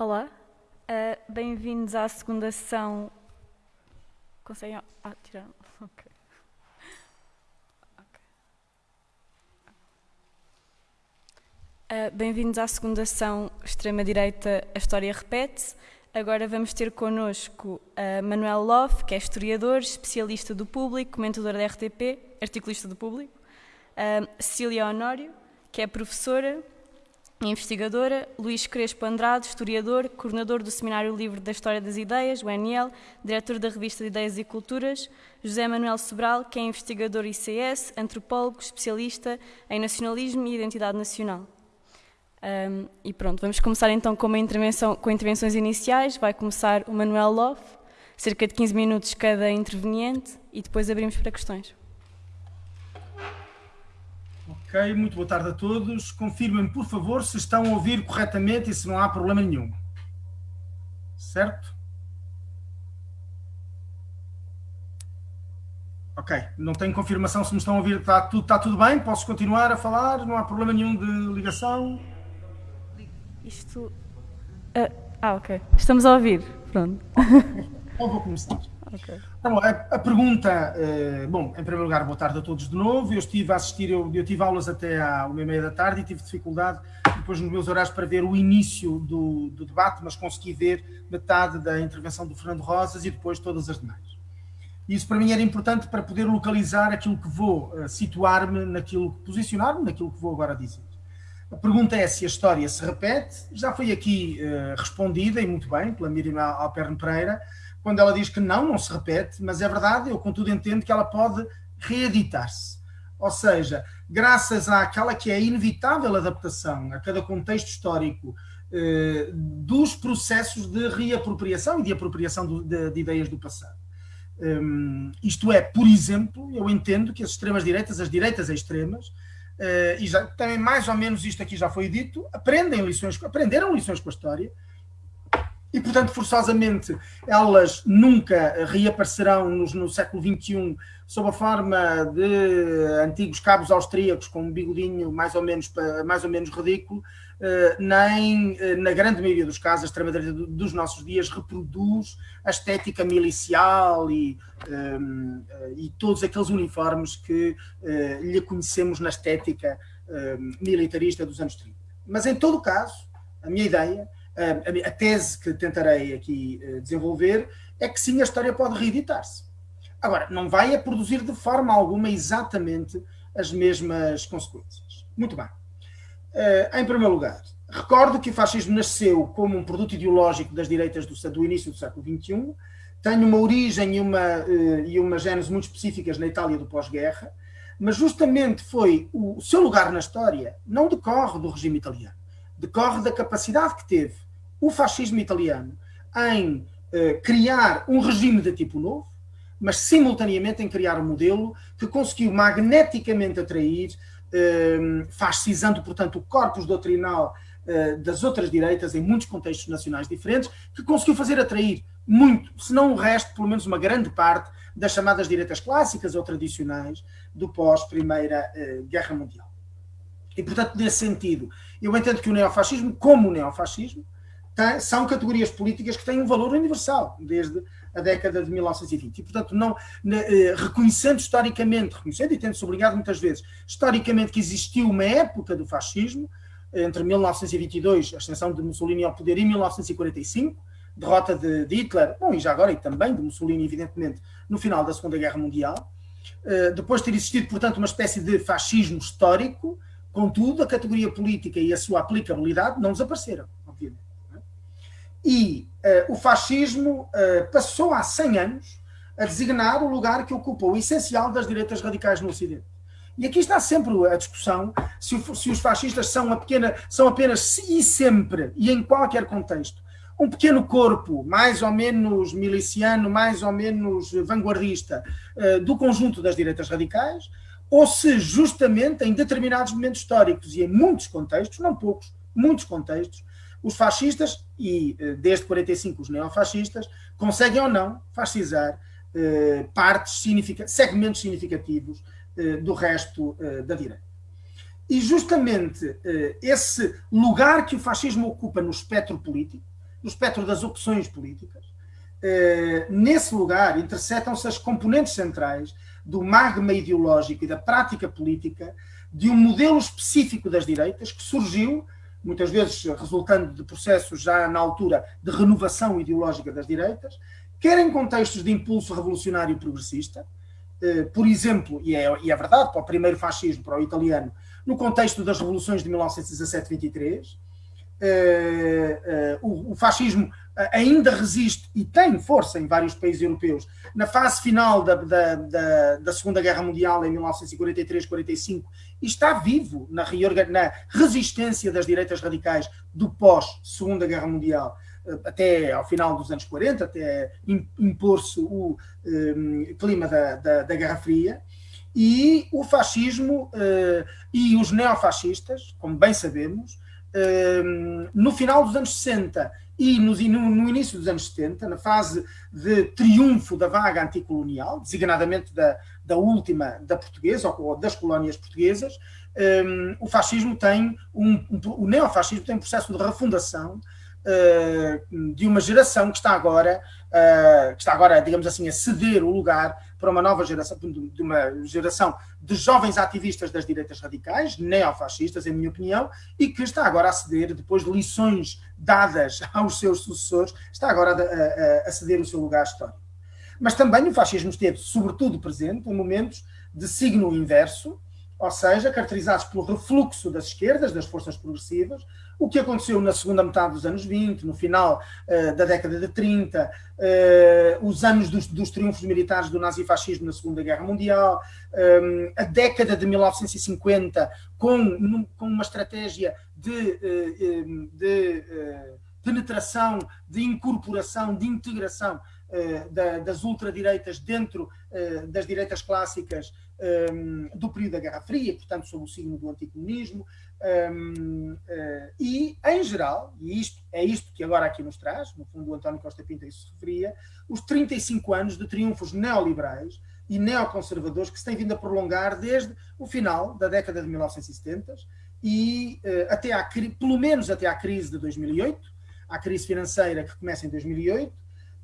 Olá, uh, bem-vindos à segunda sessão. Conseguem. Ah, tirar. Ok. Uh, bem-vindos à segunda sessão Extrema-Direita A História Repete-se. Agora vamos ter connosco uh, Manuel Love, que é historiador, especialista do público, comentador da RTP, articulista do público. Uh, Cecília Honório, que é professora investigadora. Luís Crespo Andrade, historiador, coordenador do Seminário Livre da História das Ideias, o NL, diretor da revista de Ideias e Culturas. José Manuel Sobral, que é investigador ICS, antropólogo, especialista em nacionalismo e identidade nacional. Um, e pronto, vamos começar então com, uma intervenção, com intervenções iniciais. Vai começar o Manuel Love, cerca de 15 minutos cada interveniente, e depois abrimos para questões. Ok, muito boa tarde a todos. Confirmem, por favor, se estão a ouvir corretamente e se não há problema nenhum. Certo? Ok, não tenho confirmação se me estão a ouvir. Está tudo, está tudo bem? Posso continuar a falar? Não há problema nenhum de ligação? Isto. Uh, ah, ok. Estamos a ouvir. Pronto. Então vou começar. Okay. Então, a, a, pergunta, uh, bom, em primeiro lugar, boa tarde a todos de novo. Eu estive a assistir, eu, eu tive aulas até à uma e meia da tarde e tive dificuldade depois nos meus horários para ver o início do, do, debate, mas consegui ver metade da intervenção do Fernando Rosas e depois todas as demais. Isso para mim era importante para poder localizar aquilo que vou uh, situar-me naquilo, posicionar-me naquilo que vou agora dizer. A pergunta é se a história se repete. Já foi aqui uh, respondida, e muito bem, pela Miriam Alperne Pereira, quando ela diz que não, não se repete, mas é verdade, eu contudo entendo que ela pode reeditar-se. Ou seja, graças àquela que é a inevitável adaptação a cada contexto histórico uh, dos processos de reapropriação e de apropriação do, de, de, ideias do passado. Um, isto é, por exemplo, eu entendo que as extremas-direitas, as direitas extremas, Uh, e já, também mais ou menos isto aqui já foi dito, aprendem lições, aprenderam lições com a história, e portanto forçosamente elas nunca reaparecerão no, no século XXI sob a forma de antigos cabos austríacos com um bigodinho mais ou menos, mais ou menos ridículo, eh, nem, eh, na grande maioria dos casos, a extrema-direita dos nossos dias reproduz a estética milicial e, um, eh, e todos aqueles uniformes que lhe conhecemos na estética um, militarista dos anos 30. Mas, em todo caso, a minha ideia, a, a tese que tentarei aqui desenvolver, é que sim, a história pode reeditar-se. Agora, não vai a produzir de forma alguma exatamente as mesmas consequências. Muito bem. Uh, em primeiro lugar, recordo que o fascismo nasceu como um produto ideológico das direitas do, do início do século XXI, tem uma origem e uma, uh, e uma gênese muito específicas na Itália do pós-guerra, mas justamente foi o, o seu lugar na história não decorre do regime italiano, decorre da capacidade que teve o fascismo italiano em uh, criar um regime de tipo novo, mas simultaneamente em criar um modelo que conseguiu magneticamente atrair Ehm, fascisando, portanto, o corpus doutrinal eh, das outras direitas em muitos contextos nacionais diferentes, que conseguiu fazer atrair muito, se não o resto, pelo menos uma grande parte das chamadas direitas clássicas ou tradicionais do pós-Primeira eh, Guerra Mundial. E, portanto, nesse sentido, eu entendo que o neofascismo, como o neofascismo, tem, são categorias políticas que têm um valor universal, desde a década de 1920. E, portanto, não, eh, reconhecendo historicamente, reconhecendo e tendo sublinhado muitas vezes, historicamente que existiu uma época do fascismo, entre 1922, a ascensão de Mussolini ao poder, e 1945, derrota de, de, Hitler, bom, e já agora, e também de Mussolini, evidentemente, no final da Segunda Guerra Mundial. Eh, depois de ter existido, portanto, uma espécie de fascismo histórico, contudo, a categoria política e a sua aplicabilidade não desapareceram, obviamente. E uh, o fascismo uh, passou há 100 anos a designar o lugar que ocupa o essencial das direitas radicais no Ocidente. E aqui está sempre a discussão se, se os fascistas são, pequena, são apenas e sempre e em qualquer contexto um pequeno corpo, mais ou menos miliciano, mais ou menos vanguardista, uh, do conjunto das direitas radicais, ou se justamente em determinados momentos históricos e em muitos contextos, não poucos, muitos contextos, os fascistas e eh, desde 45 os neofascistas conseguem ou não fascizar eh, partes significa, segmentos significativos eh, do resto eh, da direita. E justamente eh, esse lugar que o fascismo ocupa no espectro político, do espectro das opções políticas, eh, nesse lugar interceptam-se as componentes centrais do magma ideológico e da prática política de um modelo específico das direitas que surgiu, muitas vezes resultando de processos já na altura de renovação ideológica das direitas, quer em contextos de impulso revolucionário progressista, eh, por exemplo, e é, e é verdade, para o primeiro fascismo, para o italiano, no contexto das revoluções de 1917-23, o, o fascismo ainda resiste e tem força em vários países europeus. Na fase final da, da, da, da Segunda Guerra Mundial, em 1943-45, e está vivo na, na resistência das direitas radicais do pós-Segunda Guerra Mundial até ao final dos anos 40, até impor-se o um, clima da, da, da, Guerra Fria, e o fascismo uh, e os neofascistas, como bem sabemos, uh, no final dos anos 60 e no, no, início dos anos 70, na fase de triunfo da vaga anticolonial, designadamente da, da última, da portuguesa, ou das colónias portuguesas, um, o fascismo tem, um, um, o neofascismo tem um processo de refundação uh, de uma geração que está agora, uh, que está agora, digamos assim, a ceder o lugar para uma nova geração, de uma geração de jovens ativistas das direitas radicais, neofascistas, em minha opinião, e que está agora a ceder, depois de lições dadas aos seus sucessores, está agora a, a, a ceder o seu lugar histórico. Mas também o fascismo esteve, sobretudo, presente em momentos de signo inverso, ou seja, caracterizados pelo refluxo das esquerdas, das forças progressivas, o que aconteceu na segunda metade dos anos 20, no final uh, da década de 30, uh, eh, os anos dos, dos, triunfos militares do nazifascismo na Segunda Guerra Mundial, um, eh, a década de 1950, com, com uma estratégia de, uh, de penetração, de incorporação, de integração da, das ultradireitas dentro das direitas clássicas um, do período da Guerra Fria, portanto, sob o signo do anticomunismo, um, uh, eh, e, em geral, e isto é isto que agora aqui nos traz, no fundo o António Costa Pinto isso se referia, os 35 anos de triunfos neoliberais e neoconservadores que se têm vindo a prolongar desde o final da década de 1970 e uh, até à, pelo menos até à crise de 2008, à crise financeira que começa em 2008,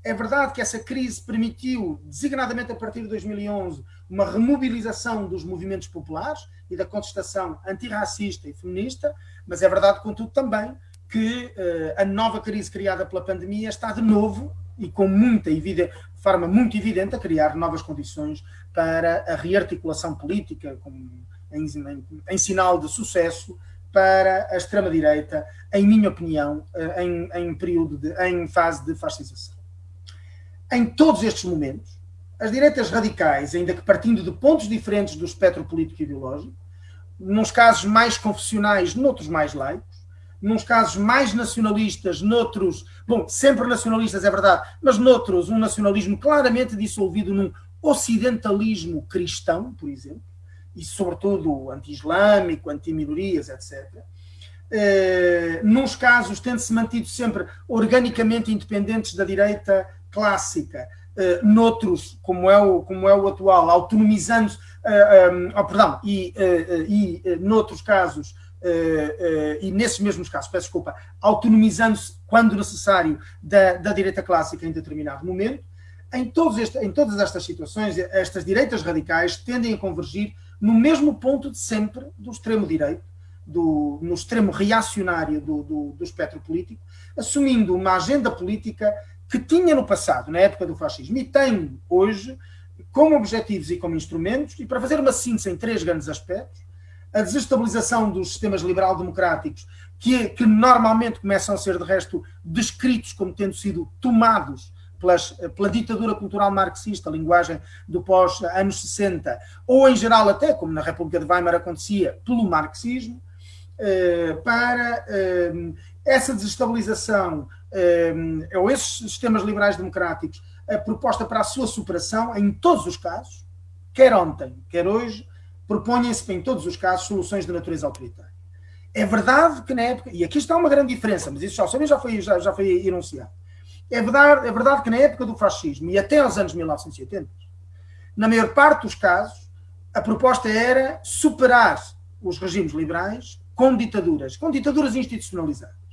é verdade que essa crise permitiu, designadamente a partir de 2011, uma remobilização dos movimentos populares e da contestação antirracista e feminista, mas é verdade, contudo, também que uh, a nova crise criada pela pandemia está de novo e com muita evidência, de forma muito evidente a criar novas condições para a rearticulação política, com, em, em, em sinal de sucesso para a extrema-direita, em minha opinião, uh, em, em período de, em fase de fascização. Em todos estes momentos, as direitas radicais, ainda que partindo de pontos diferentes do espectro político e ideológico, nos casos mais confessionais, noutros mais laicos, nos casos mais nacionalistas, noutros, bom, sempre nacionalistas é verdade, mas noutros um nacionalismo claramente dissolvido num ocidentalismo cristão, por exemplo, e sobretudo anti-islâmico, anti-minorias, etc. Eh, nos casos tendo-se mantido sempre organicamente independentes da direita clássica, uh, noutros, como é o, como é o atual, autonomizando-se, uh, um, oh, perdão, e, uh, e noutros casos, e nesses mesmos casos, peço desculpa, autonomizando-se, quando necessário, da, da direita clássica em determinado momento, em, este, em todas estas situações, estas direitas radicais tendem a convergir no mesmo ponto de sempre do extremo-direito, no extremo reacionário do, do, do espectro político, assumindo uma agenda política que tinha no passado, na época do fascismo, e tem hoje, como objetivos e como instrumentos, e para fazer uma síntese em três grandes aspectos, a desestabilização dos sistemas liberal-democráticos, que, que, normalmente começam a ser, de resto, descritos como tendo sido tomados pelas, pela ditadura cultural marxista, a linguagem do pós-anos 60, ou em geral até, como na República de Weimar acontecia, pelo marxismo, eh, para eh, essa desestabilização ou esses sistemas liberais democráticos, a proposta para a sua superação, em todos os casos, quer ontem, quer hoje, propõem-se em todos os casos soluções de natureza autoritária. É verdade que na época, e aqui está uma grande diferença, mas isso já, já, foi, já, já foi enunciado. É verdade, é verdade que na época do fascismo e até aos anos 1980, na maior parte dos casos, a proposta era superar os regimes liberais com ditaduras, com ditaduras institucionalizadas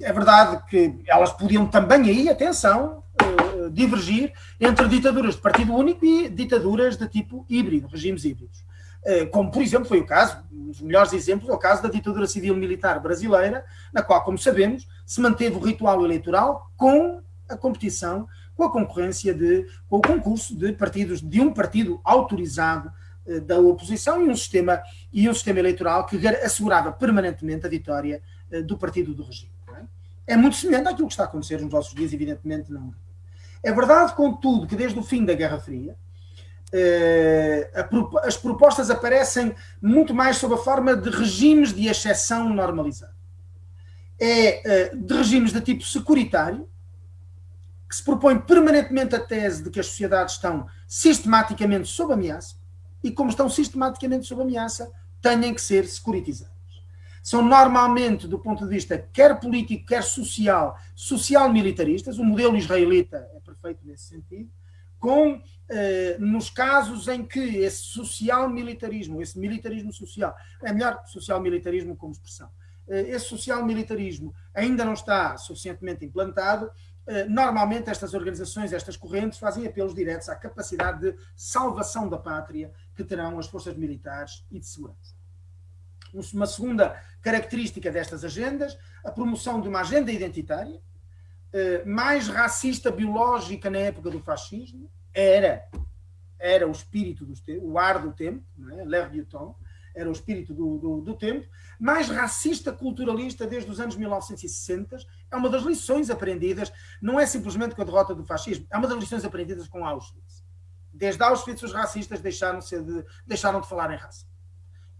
é verdade que elas podiam também aí, atenção, uh, divergir entre ditaduras de partido único e ditaduras de tipo híbrido, regimes híbridos. Uh, como, por exemplo, foi o caso, um dos melhores exemplos, é o caso da ditadura civil-militar brasileira, na qual, como sabemos, se manteve o ritual eleitoral com a competição, com a concorrência de, com o concurso de partidos, de um partido autorizado da oposição e um sistema, e um sistema eleitoral que assegurava permanentemente a vitória do partido do regime é muito semelhante àquilo que está a acontecer nos nossos dias, evidentemente não. É verdade, contudo, que desde o fim da Guerra Fria eh, as propostas aparecem muito mais sob a forma de regimes de exceção normalizado. É eh, de regimes de tipo securitário, que se propõe permanentemente a tese de que as sociedades estão sistematicamente sob ameaça e, como estão sistematicamente sob ameaça, têm que ser securitizadas são normalmente, do ponto de vista quer político, quer social, social-militaristas. O modelo israelita é perfeito nesse sentido, com, eh, nos casos em que esse social-militarismo, esse militarismo social, é melhor social-militarismo como expressão, eh, esse social-militarismo ainda não está suficientemente implantado, eh, normalmente estas organizações, estas correntes, fazem apelos diretos à capacidade de salvação da pátria que terão as forças militares e de segurança. Uma segunda característica destas agendas, a promoção de uma agenda identitária, eh, mais racista biológica na época do fascismo, era, era o espírito, do, o ar do tempo, é? l'air du temps, era o espírito do, do, do, tempo, mais racista culturalista desde os anos 1960, é uma das lições aprendidas, não é simplesmente com a derrota do fascismo, é uma das lições aprendidas com Auschwitz. Desde Auschwitz os racistas deixaram, de, deixaram de falar em raça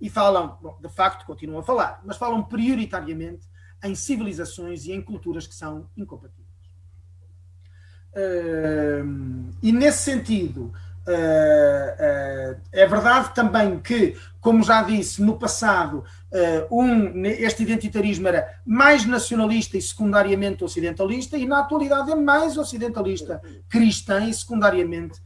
e falam, bom, de facto continuam a falar, mas falam prioritariamente em civilizações e em culturas que são incompatíveis. Uh, e nesse sentido, uh, uh, é verdade também que, como já disse, no passado, um, este identitarismo era mais nacionalista e secundariamente ocidentalista, e na atualidade é mais ocidentalista, cristã e secundariamente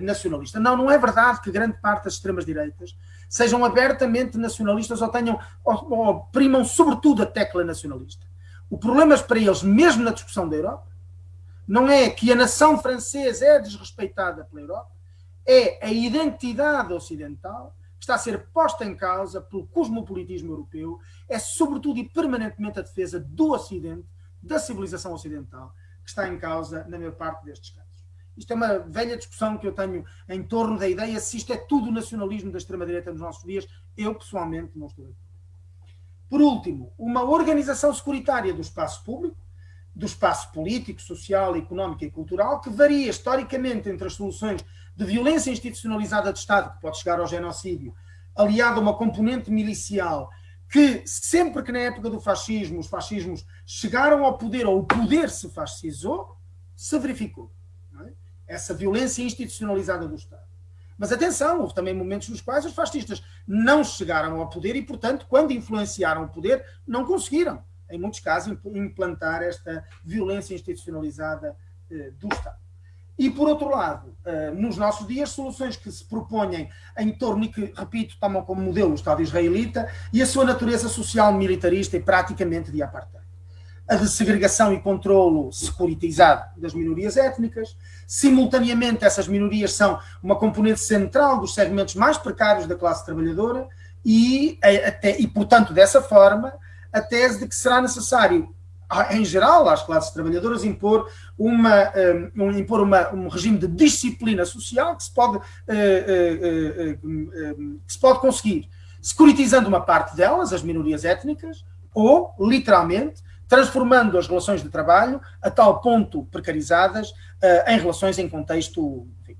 nacionalista. Não, não é verdade que grande parte das extremas-direitas sejam abertamente nacionalistas ou tenham ou, ou primam sobretudo a tecla nacionalista. O problema para eles, mesmo na discussão da Europa, não é que a nação francesa é desrespeitada pela Europa, é a identidade ocidental que está a ser posta em causa pelo cosmopolitismo europeu, é sobretudo e permanentemente a defesa do Ocidente, da civilização ocidental, que está em causa na maior parte destes casos. Isto é uma velha discussão que eu tenho em torno da ideia se isto é tudo nacionalismo da extrema-direita nos nossos dias. Eu, pessoalmente, não estou acordo. Por último, uma organização securitária do espaço público, do espaço político, social, económico e cultural, que varia historicamente entre as soluções de violência institucionalizada de Estado, que pode chegar ao genocídio, aliado a uma componente milicial, que sempre que na época do fascismo os fascismos chegaram ao poder, ou o poder se fascizou, se verificou essa violência institucionalizada do Estado. Mas atenção, houve também momentos nos quais os fascistas não chegaram ao poder e, portanto, quando influenciaram o poder, não conseguiram, em muitos casos, implantar esta violência institucionalizada eh, do Estado. E, por outro lado, eh, nos nossos dias, soluções que se propõem em torno e que, repito, tomam como modelo o Estado israelita e a sua natureza social militarista e praticamente de apartheid a de segregação e controlo securitizado das minorias étnicas. Simultaneamente, essas minorias são uma componente central dos segmentos mais precários da classe trabalhadora e, até, e portanto, dessa forma, a tese de que será necessário, em geral, às classes trabalhadoras, impor, uma, um, impor uma, um regime de disciplina social que se pode, uh, uh, uh, que se pode conseguir securitizando uma parte delas, as minorias étnicas, ou, literalmente, transformando as relações de trabalho a tal ponto precarizadas uh, em relações em contexto, enfim,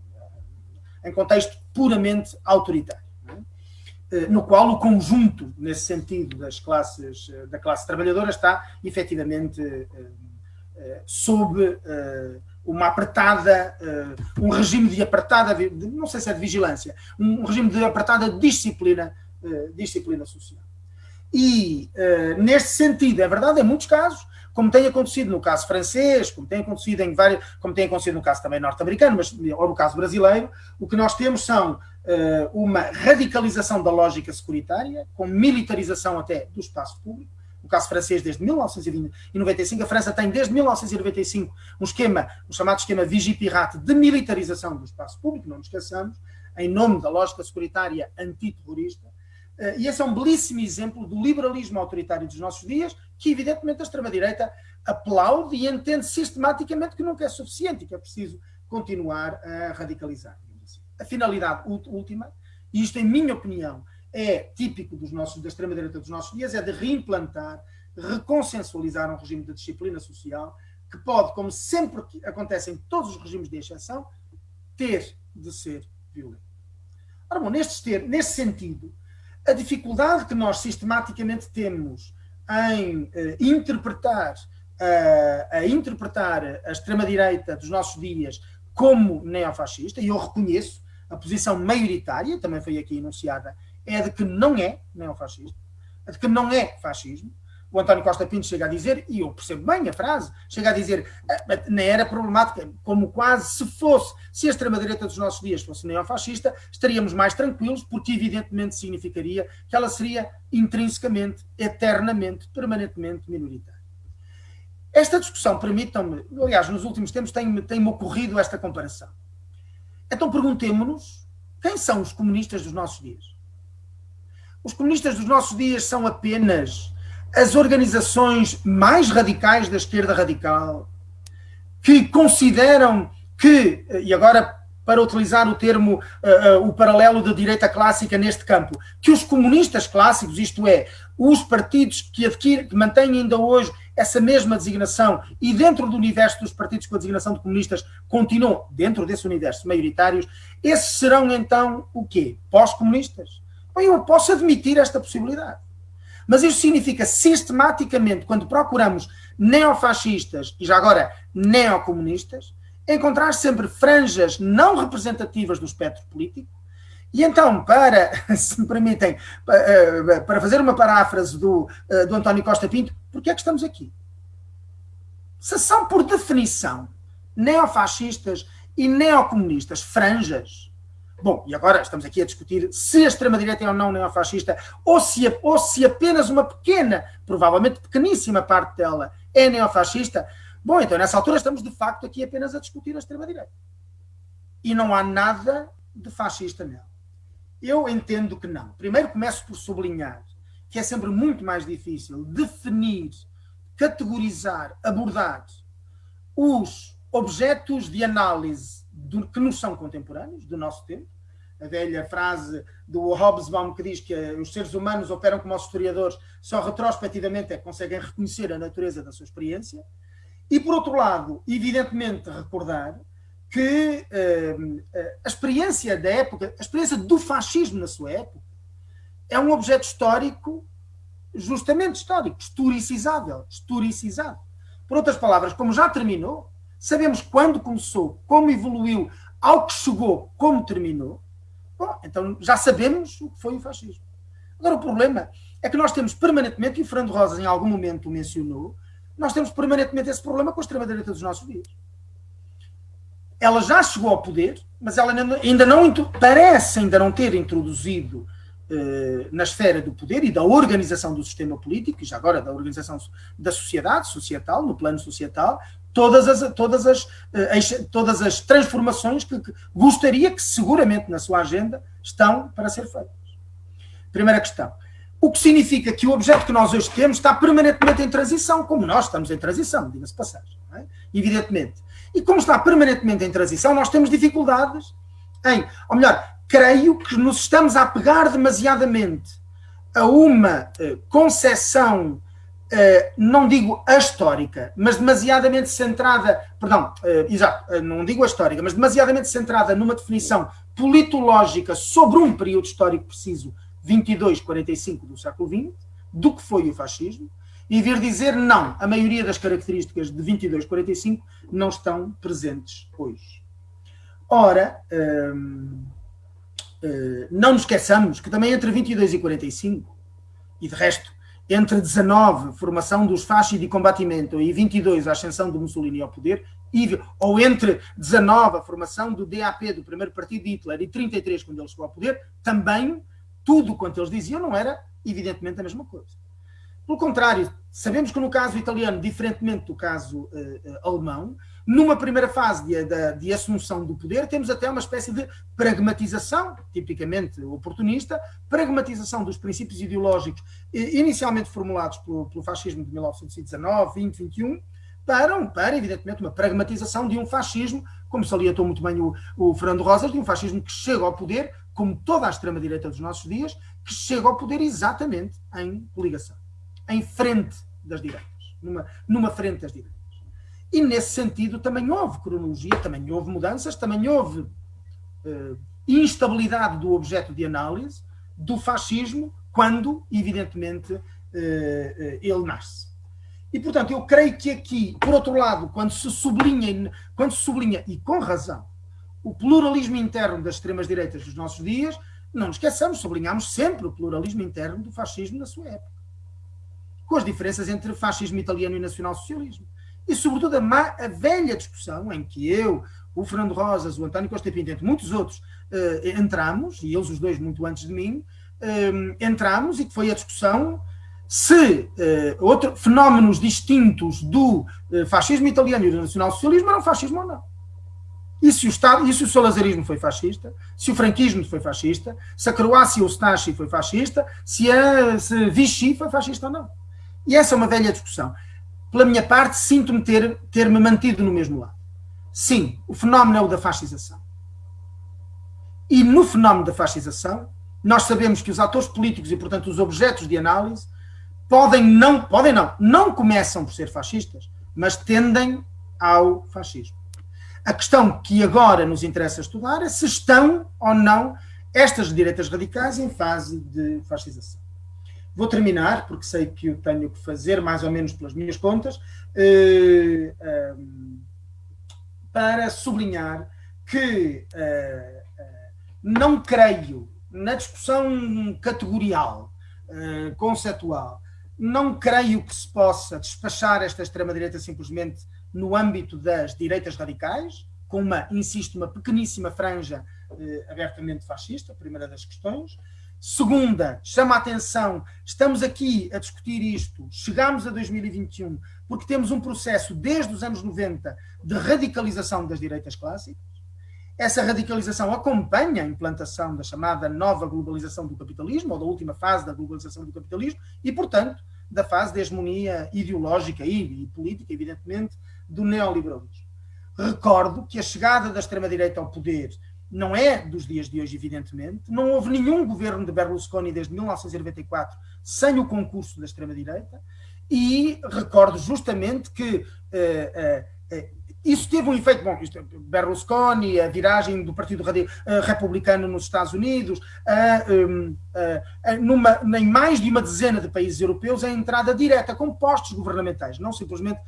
em contexto puramente autoritário, é? uh, no qual o conjunto, nesse sentido, das classes, da classe trabalhadora está efetivamente sob uma apertada, um regime de apertada, não sei se é de vigilância, um regime de apertada disciplina, disciplina social. E, uh, neste sentido, é verdade, em muitos casos, como tem acontecido no caso francês, como tem acontecido em vários, como tem acontecido no caso também norte-americano, mas ou no caso brasileiro, o que nós temos são uh, uma radicalização da lógica securitária, com militarização até do espaço público, no caso francês, desde 1995. A França tem, desde 1995, um esquema, um chamado esquema Vigipirate de militarização do espaço público, não nos esqueçamos, em nome da lógica securitária antiterrorista. Eh, e esse é um belíssimo exemplo do liberalismo autoritário dos nossos dias, que evidentemente a extrema-direita aplaude e entende sistematicamente que nunca é suficiente e que é preciso continuar a radicalizar. Assim. A finalidade última, e isto em minha opinião é típico dos nossos, da extrema-direita dos nossos dias, é de reimplantar, reconsensualizar um regime de disciplina social que pode, como sempre acontece em todos os regimes de exceção, ter de ser violento. Ora bom, neste, ter, neste sentido, a dificuldade que nós sistematicamente temos em uh, interpretar, uh, a interpretar a extrema-direita dos nossos dias como neofascista, e eu reconheço a posição maioritária, também foi aqui enunciada, é de que não é neofascismo, é de que não é fascismo, o António Costa Pinto chega a dizer, e eu percebo bem a frase, chega a dizer, ah, nem era problemática, como quase se fosse, se a extrema-direita dos nossos dias fosse neofascista, estaríamos mais tranquilos, porque evidentemente significaria que ela seria intrinsecamente, eternamente, permanentemente minoritária. Esta discussão, permitam-me, aliás, nos últimos tempos tem-me tem ocorrido esta comparação. Então perguntemos-nos quem são os comunistas dos nossos dias? Os comunistas dos nossos dias são apenas as organizações mais radicais da esquerda radical, que consideram que, e agora para utilizar o termo, uh, uh, o paralelo da direita clássica neste campo, que os comunistas clássicos, isto é, os partidos que adquirem, que mantêm ainda hoje essa mesma designação e dentro do universo dos partidos com a designação de comunistas continuam dentro desse universo maioritários, esses serão então o quê? Pós-comunistas? Bem, eu posso admitir esta possibilidade. Mas isso significa sistematicamente, quando procuramos neofascistas e já agora neocomunistas, encontrar sempre franjas não representativas do espectro político. E então, para, se me permitem, eh, para fazer uma paráfrase do, eh, do António Costa Pinto, porquê é que estamos aqui? Se são, por definição, neofascistas e neocomunistas, franjas, Bom, e agora estamos aqui a discutir se a extrema-direita é ou não neofascista, ou se, ou se apenas uma pequena, provavelmente pequeníssima parte dela é neofascista. Bom, então nessa altura estamos de facto aqui apenas a discutir a extrema-direita. E não há nada de fascista nela. Eu entendo que não. Primeiro começo por sublinhar que é sempre muito mais difícil definir, categorizar, abordar os objetos de análise do, que nos são contemporâneos, do nosso tempo. A velha frase do Hobsbawm que diz que os seres humanos operam como os historiadores, só retrospectivamente é que conseguem reconhecer a natureza da sua experiência. E, por outro lado, evidentemente, recordar que uh, a experiência da época, a experiência do fascismo na sua época, é um objeto histórico, justamente histórico, historicizável, historicizado. Por outras palavras, como já terminou, sabemos quando começou, como evoluiu, ao que chegou, como terminou, bom, então já sabemos o que foi o fascismo. Agora, o problema é que nós temos permanentemente, e o Fernando Rosa em algum momento mencionou, nós temos permanentemente esse problema com a extrema-direita dos nossos dias. Ela já chegou ao poder, mas ela ainda não, parece ainda não ter introduzido eh, na esfera do poder e da organização do sistema político, e já agora da organização da sociedade, societal, no plano societal, todas as, todas as, eh, todas as transformações que, que gostaria que seguramente na sua agenda estão para ser feitas. Primeira questão. O que significa que o objeto que nós hoje temos está permanentemente em transição, como nós estamos em transição, diga-se passagem, é? evidentemente. E como está permanentemente em transição, nós temos dificuldades em, ou melhor, creio que nos estamos a apegar demasiadamente a uma uh, concepção não digo a histórica, mas demasiadamente centrada, perdão, uh, exato, uh, não digo a histórica, mas demasiadamente centrada numa definição politológica sobre um período histórico preciso, 22-45 do século XX, do que foi o fascismo, e vir dizer não, a maioria das características de 22-45 não estão presentes hoje. Ora, ehm, não nos esqueçamos que também entre 22 e 45, e de resto entre 19, formação dos fasci de combatimento, e 22, a ascensão de Mussolini ao poder, ou entre 19, a formação do DAP, do primeiro partido de Hitler, e 33, quando ele chegou ao poder, também tudo quanto eles diziam não era, evidentemente, a mesma coisa. Pelo contrário, sabemos que no caso italiano, diferentemente do caso uh, uh, alemão, numa primeira fase de, de, de, assunção do poder, temos até uma espécie de pragmatização, tipicamente oportunista, pragmatização dos princípios ideológicos inicialmente formulados pelo, pelo fascismo de 1919, 20, 21, para, para, evidentemente, uma pragmatização de um fascismo, como salientou muito bem o, o Fernando Rosas, de um fascismo que chega ao poder, como toda a extrema-direita dos nossos dias, que chega ao poder exatamente em coligação, em frente das direitas, numa, numa frente das direitas. E nesse sentido também houve cronologia, também houve mudanças, também houve uh, instabilidade do objeto de análise do fascismo quando, evidentemente, uh, uh, ele nasce. E, portanto, eu creio que aqui, por outro lado, quando se sublinha, quando se sublinha e com razão, o pluralismo interno das extremas-direitas dos nossos dias, não nos esqueçamos, sublinhamos sempre o pluralismo interno do fascismo na sua época. Com as diferenças entre fascismo italiano e nacional-socialismo e, sobretudo, a, má, a, velha discussão em que eu, o Fernando Rosas, o António Costa Pinto, entre muitos outros, uh, entramos, e eles os dois muito antes de mim, uh, entramos e que foi a discussão se uh, outro, fenómenos distintos do fascismo italiano e do nacional-socialismo eram fascismo ou não. E se, o Estado, e se o salazarismo foi fascista, se o franquismo foi fascista, se a Croácia ou o Stasi foi fascista, se a se Vichy foi fascista ou não. E essa é uma velha discussão pela minha parte, sinto-me ter, ter-me mantido no mesmo lado. Sim, o fenómeno é o da fascização. E no fenómeno da fascização, nós sabemos que os atores políticos e, portanto, os objetos de análise podem não, podem não, não começam por ser fascistas, mas tendem ao fascismo. A questão que agora nos interessa estudar é se estão ou não estas direitas radicais em fase de fascização. Vou terminar, porque sei que o tenho que fazer, mais ou menos pelas minhas contas, eh, ehm, para sublinhar que eh, eh, não creio na discussão categorial, conceptual, não creio que se possa despachar esta extrema-direita simplesmente no âmbito das direitas radicais, com uma, insisto, uma pequeníssima franja abertamente fascista, primeira das questões. Segunda, chama a atenção, estamos aqui a discutir isto, chegamos a 2021, porque temos um processo desde os anos 90 de radicalização das direitas clássicas. Essa radicalização acompanha a implantação da chamada nova globalização do capitalismo, ou da última fase da globalização do capitalismo, e, portanto, da fase de hegemonia ideológica e, e política, evidentemente, do neoliberalismo. Recordo que a chegada da extrema-direita ao poder não é dos dias de hoje, evidentemente. Não houve nenhum governo de Berlusconi desde 1994 sem o concurso da extrema-direita. E recordo justamente que uh, uh, uh, isso teve um efeito, bom, isto, Berlusconi, a viragem do Partido Republicano nos Estados Unidos, um, numa, em mais de uma dezena de países europeus, a entrada direta com postos governamentais, não simplesmente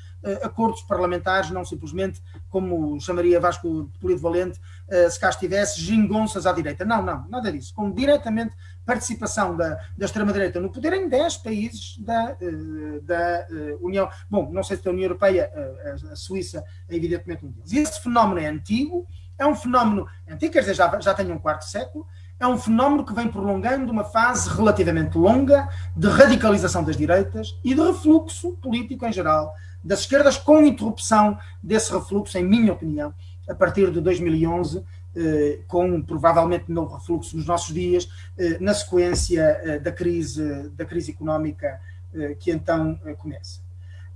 acordos parlamentares, não simplesmente, como chamaria Vasco de Polido Valente, se cá estivesse, gingonças à direita. Não, não, nada disso. Com diretamente participação da, da extrema-direita no poder em 10 países da, eh, da eh, União. Bom, não sei se da União Europeia, eh, a, a Suíça é evidentemente um deles. Esse fenómeno é antigo, é um fenómeno antigo, quer dizer, já, já tem um quarto século, é um fenómeno que vem prolongando uma fase relativamente longa de radicalização das direitas e de refluxo político em geral das esquerdas, com interrupção desse refluxo, em minha opinião, a partir de 2011, eh, com provavelmente novo refluxo nos nossos dias, eh, na sequência eh, da crise, da crise económica que então começa.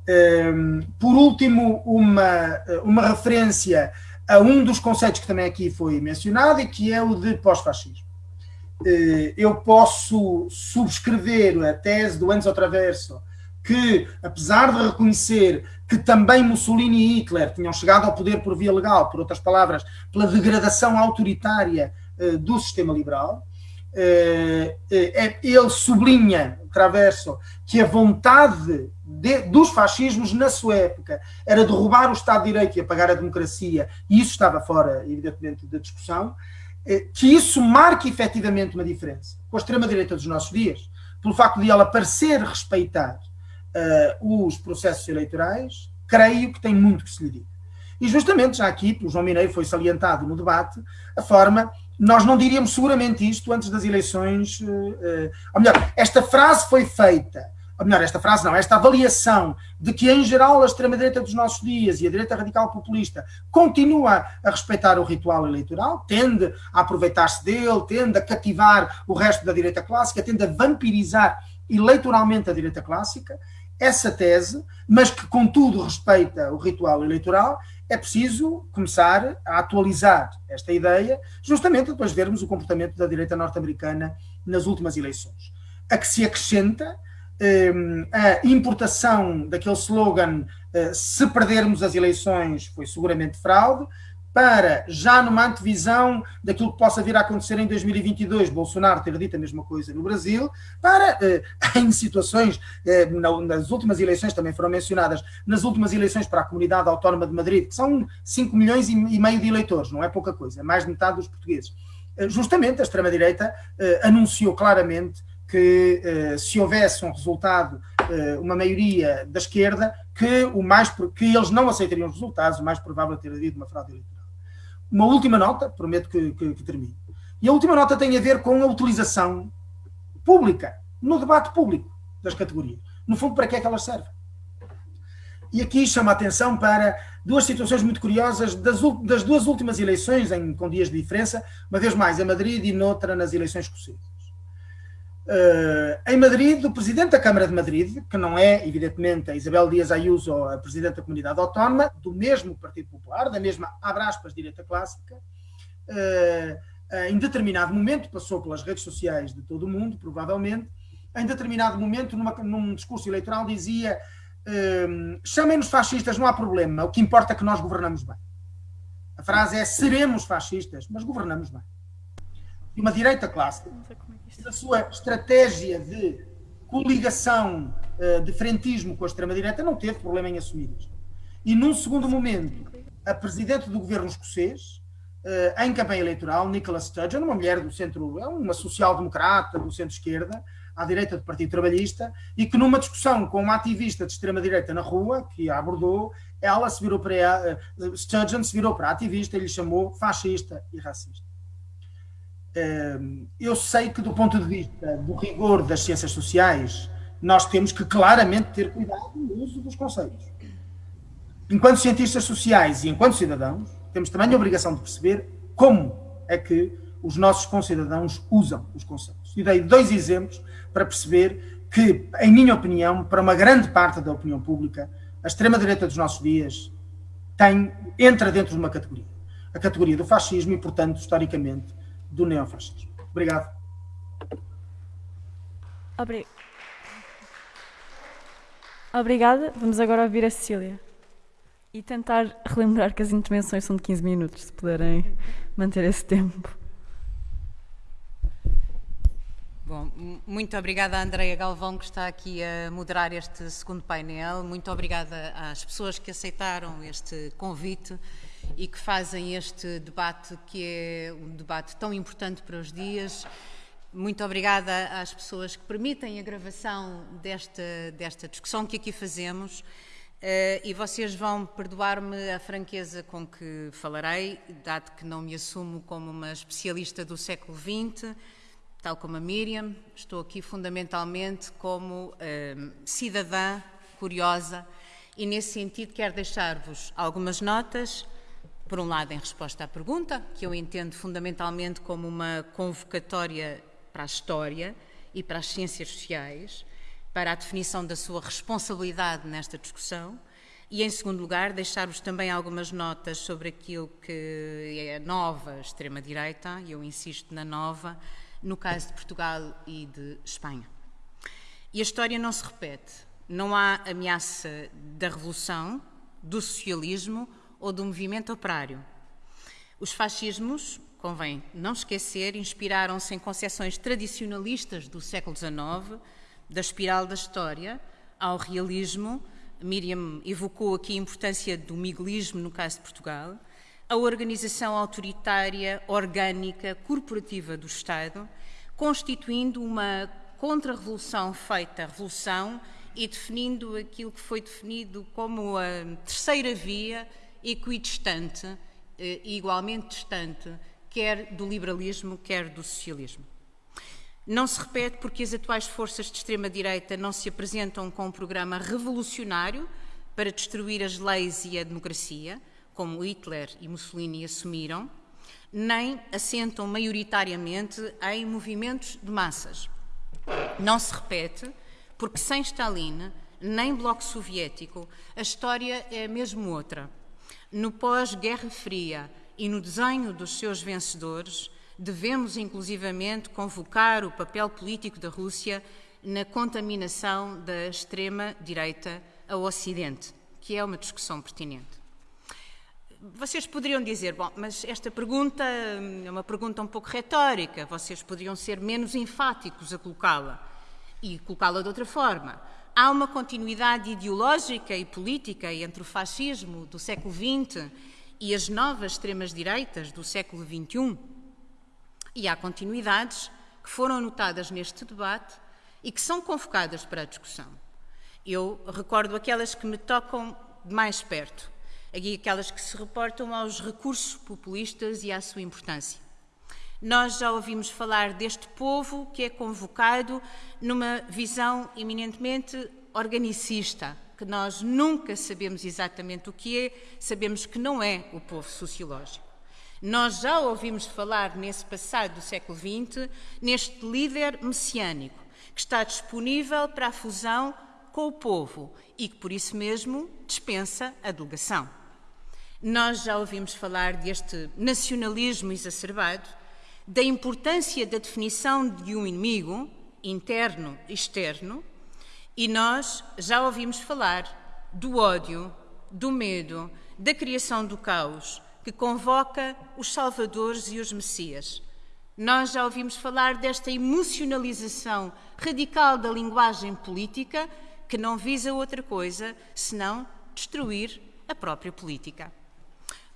Ehm, por último, uma, uma referência a um dos conceitos que também aqui foi mencionado e que é o de pós-fascismo. Eu posso subscrever a tese do Enzo Traverso que, apesar de reconhecer que também Mussolini e Hitler tinham chegado ao poder por via legal, por outras palavras, pela degradação autoritária uh, do sistema liberal, uh, uh, ele sublinha, Traverso, que a vontade de, dos fascismos na sua época era derrubar o Estado de Direito e apagar a democracia, e isso estava fora, evidentemente, da discussão, que isso marca efetivamente uma diferença com a extrema-direita dos nossos dias, pelo facto de ela parecer respeitar uh, os processos eleitorais, creio que tem muito que se lhe diga. E justamente, já aqui, pelo João Mineiro, foi salientado no debate, a forma, nós não diríamos seguramente isto antes das eleições, uh, uh, ou melhor, esta frase foi feita ou melhor, esta frase não, esta avaliação de que, em geral, a extrema-direita dos nossos dias e a direita radical populista continua a respeitar o ritual eleitoral, tende a aproveitar-se dele, tende a cativar o resto da direita clássica, tende a vampirizar eleitoralmente a direita clássica, essa tese, mas que, contudo, respeita o ritual eleitoral, é preciso começar a atualizar esta ideia, justamente depois de vermos o comportamento da direita norte-americana nas últimas eleições. A que se acrescenta um, a importação daquele slogan uh, se perdermos as eleições foi seguramente fraude, para, já numa antevisão daquilo que possa vir a acontecer em 2022, Bolsonaro ter dito a mesma coisa no Brasil, para, eh, em situações, eh, nas últimas eleições também foram mencionadas, nas últimas eleições para a Comunidade Autónoma de Madrid, que são 5 milhões e meio de eleitores, não é pouca coisa, é mais de metade dos portugueses. Eh, justamente a extrema-direita anunciou claramente que se houvesse um resultado, uma maioria da esquerda, que, o mais, que eles não aceitariam os resultados, o mais provável é ter havido uma fraude eleitoral uma última nota, prometo que, que, que termine. E a última nota tem a ver com a utilização pública, no debate público das categorias. No fundo, para que é que elas servem? E aqui chama a atenção para duas situações muito curiosas das, das duas últimas eleições, em, com dias de diferença, uma vez mais em Madrid e noutra nas eleições escocesas. Uh, em Madrid, o presidente da Câmara de Madrid, que não é, evidentemente, a Isabel Dias Ayuso, a presidente da comunidade autónoma, do mesmo Partido Popular, da mesma, abre aspas, direita clássica, uh, em determinado momento, passou pelas redes sociais de todo o mundo, provavelmente, em determinado momento, numa, num discurso eleitoral, dizia uh, chamem-nos fascistas, não há problema, o que importa é que nós governamos bem. A frase é seremos fascistas, mas governamos bem. E uma direita clássica da sua estratégia de coligação uh, de frentismo com a extrema-direita, não teve problema em assumir isto. E num segundo momento, a presidente do governo escocês, uh, em campanha eleitoral, Nicola Sturgeon, uma mulher do centro, é uma social-democrata do centro-esquerda, à direita do Partido Trabalhista, e que numa discussão com uma ativista de extrema-direita na rua, que a abordou, ela se virou para ela, uh, Sturgeon se virou para a ativista e lhe chamou fascista e racista eu sei que, do ponto de vista do rigor das ciências sociais, nós temos que claramente ter cuidado no uso dos conceitos. Enquanto cientistas sociais e enquanto cidadãos, temos também a obrigação de perceber como é que os nossos concidadãos usam os conceitos. E dei dois exemplos para perceber que, em minha opinião, para uma grande parte da opinião pública, a extrema-direita dos nossos dias tem, entra dentro de uma categoria. A categoria do fascismo e, portanto, historicamente, do neofascismo. Obrigado. Obri... Obrigada. Vamos agora ouvir a Cecília. E tentar relembrar que as intervenções são de 15 minutos, se puderem manter esse tempo. Bom, muito obrigada à Andreia Galvão, que está aqui a moderar este segundo painel. Muito obrigada às pessoas que aceitaram este convite e que fazem este debate, que é um debate tão importante para os dias. Muito obrigada às pessoas que permitem a gravação desta, desta discussão que aqui fazemos. Uh, e vocês vão perdoar-me a franqueza com que falarei, dado que não me assumo como uma especialista do século XX, tal como a Miriam, estou aqui fundamentalmente como uh, cidadã curiosa e, nesse sentido, quero deixar-vos algumas notas por um lado, em resposta à pergunta, que eu entendo fundamentalmente como uma convocatória para a história e para as ciências sociais, para a definição da sua responsabilidade nesta discussão, e, em segundo lugar, deixar-vos também algumas notas sobre aquilo que é a nova extrema-direita, e eu insisto na nova, no caso de Portugal e de Espanha. E a história não se repete. Não há ameaça da revolução, do socialismo ou do movimento operário. Os fascismos, convém não esquecer, inspiraram-se em concepções tradicionalistas do século XIX, da espiral da história, ao realismo. Miriam evocou aqui a importância do miguelismo no caso de Portugal, a organização autoritária, orgânica, corporativa do Estado, constituindo uma contra-revolução feita revolução e definindo aquilo que foi definido como a terceira via equidistante e eh, igualmente distante, quer do liberalismo, quer do socialismo. Não se repete porque as atuais forças de extrema-direita não se apresentam com um programa revolucionário para destruir as leis e a democracia, como Hitler e Mussolini assumiram, nem assentam maioritariamente em movimentos de massas. Não se repete porque sem Stalin nem Bloco Soviético a história é mesmo outra. No pós-Guerra Fria e no desenho dos seus vencedores, devemos inclusivamente convocar o papel político da Rússia na contaminação da extrema-direita ao Ocidente, que é uma discussão pertinente. Vocês poderiam dizer, bom, mas esta pergunta é uma pergunta um pouco retórica, vocês poderiam ser menos enfáticos a colocá-la e colocá-la de outra forma. Há uma continuidade ideológica e política entre o fascismo do século XX e as novas extremas-direitas do século XXI. E há continuidades que foram notadas neste debate e que são convocadas para a discussão. Eu recordo aquelas que me tocam de mais perto aquelas que se reportam aos recursos populistas e à sua importância. Nós já ouvimos falar deste povo que é convocado numa visão eminentemente organicista, que nós nunca sabemos exatamente o que é, sabemos que não é o povo sociológico. Nós já ouvimos falar nesse passado do século XX, neste líder messiânico, que está disponível para a fusão com o povo e que, por isso mesmo, dispensa a delegação. Nós já ouvimos falar deste nacionalismo exacerbado, da importância da definição de um inimigo, interno e externo, e nós já ouvimos falar do ódio, do medo, da criação do caos, que convoca os salvadores e os messias. Nós já ouvimos falar desta emocionalização radical da linguagem política, que não visa outra coisa senão destruir a própria política.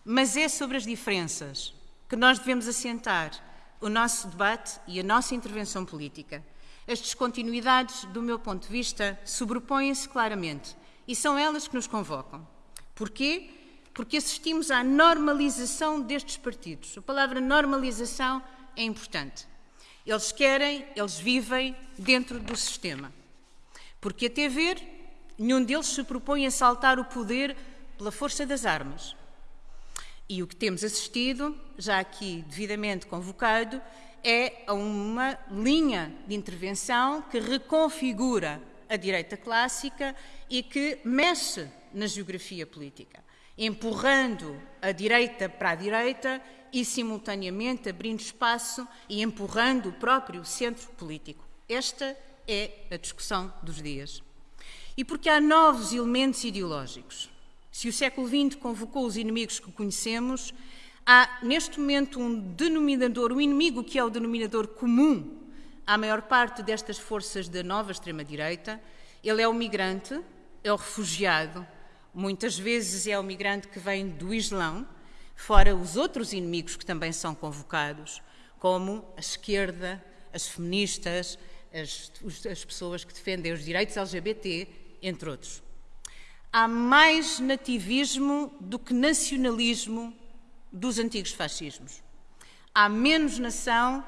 Mas é sobre as diferenças que nós devemos assentar o nosso debate e a nossa intervenção política. As descontinuidades, do meu ponto de vista, sobrepõem-se claramente e são elas que nos convocam. Porquê? Porque assistimos à normalização destes partidos. A palavra normalização é importante. Eles querem, eles vivem dentro do sistema. Porque, até ver, nenhum deles se propõe a saltar o poder pela força das armas. E o que temos assistido, já aqui devidamente convocado, é a uma linha de intervenção que reconfigura a direita clássica e que mexe na geografia política, empurrando a direita para a direita e, simultaneamente, abrindo espaço e empurrando o próprio centro político. Esta é a discussão dos dias. E porque há novos elementos ideológicos se o século XX convocou os inimigos que conhecemos, há neste momento um denominador, um inimigo que é o denominador comum à maior parte destas forças da nova extrema-direita. Ele é o migrante, é o refugiado, muitas vezes é o migrante que vem do Islão, fora os outros inimigos que também são convocados, como a esquerda, as feministas, as, as pessoas que defendem os direitos LGBT, entre outros. Há mais nativismo do que nacionalismo dos antigos fascismos. Há menos nação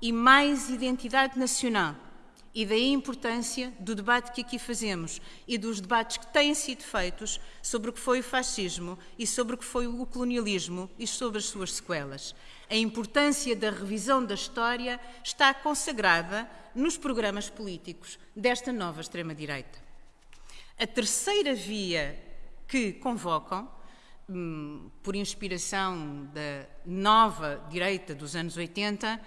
e mais identidade nacional. E daí a importância do debate que aqui fazemos e dos debates que têm sido feitos sobre o que foi o fascismo e sobre o que foi o colonialismo e sobre as suas sequelas. A importância da revisão da história está consagrada nos programas políticos desta nova extrema-direita. A terceira via que convocam, hum, por inspiração da nova direita dos anos 80,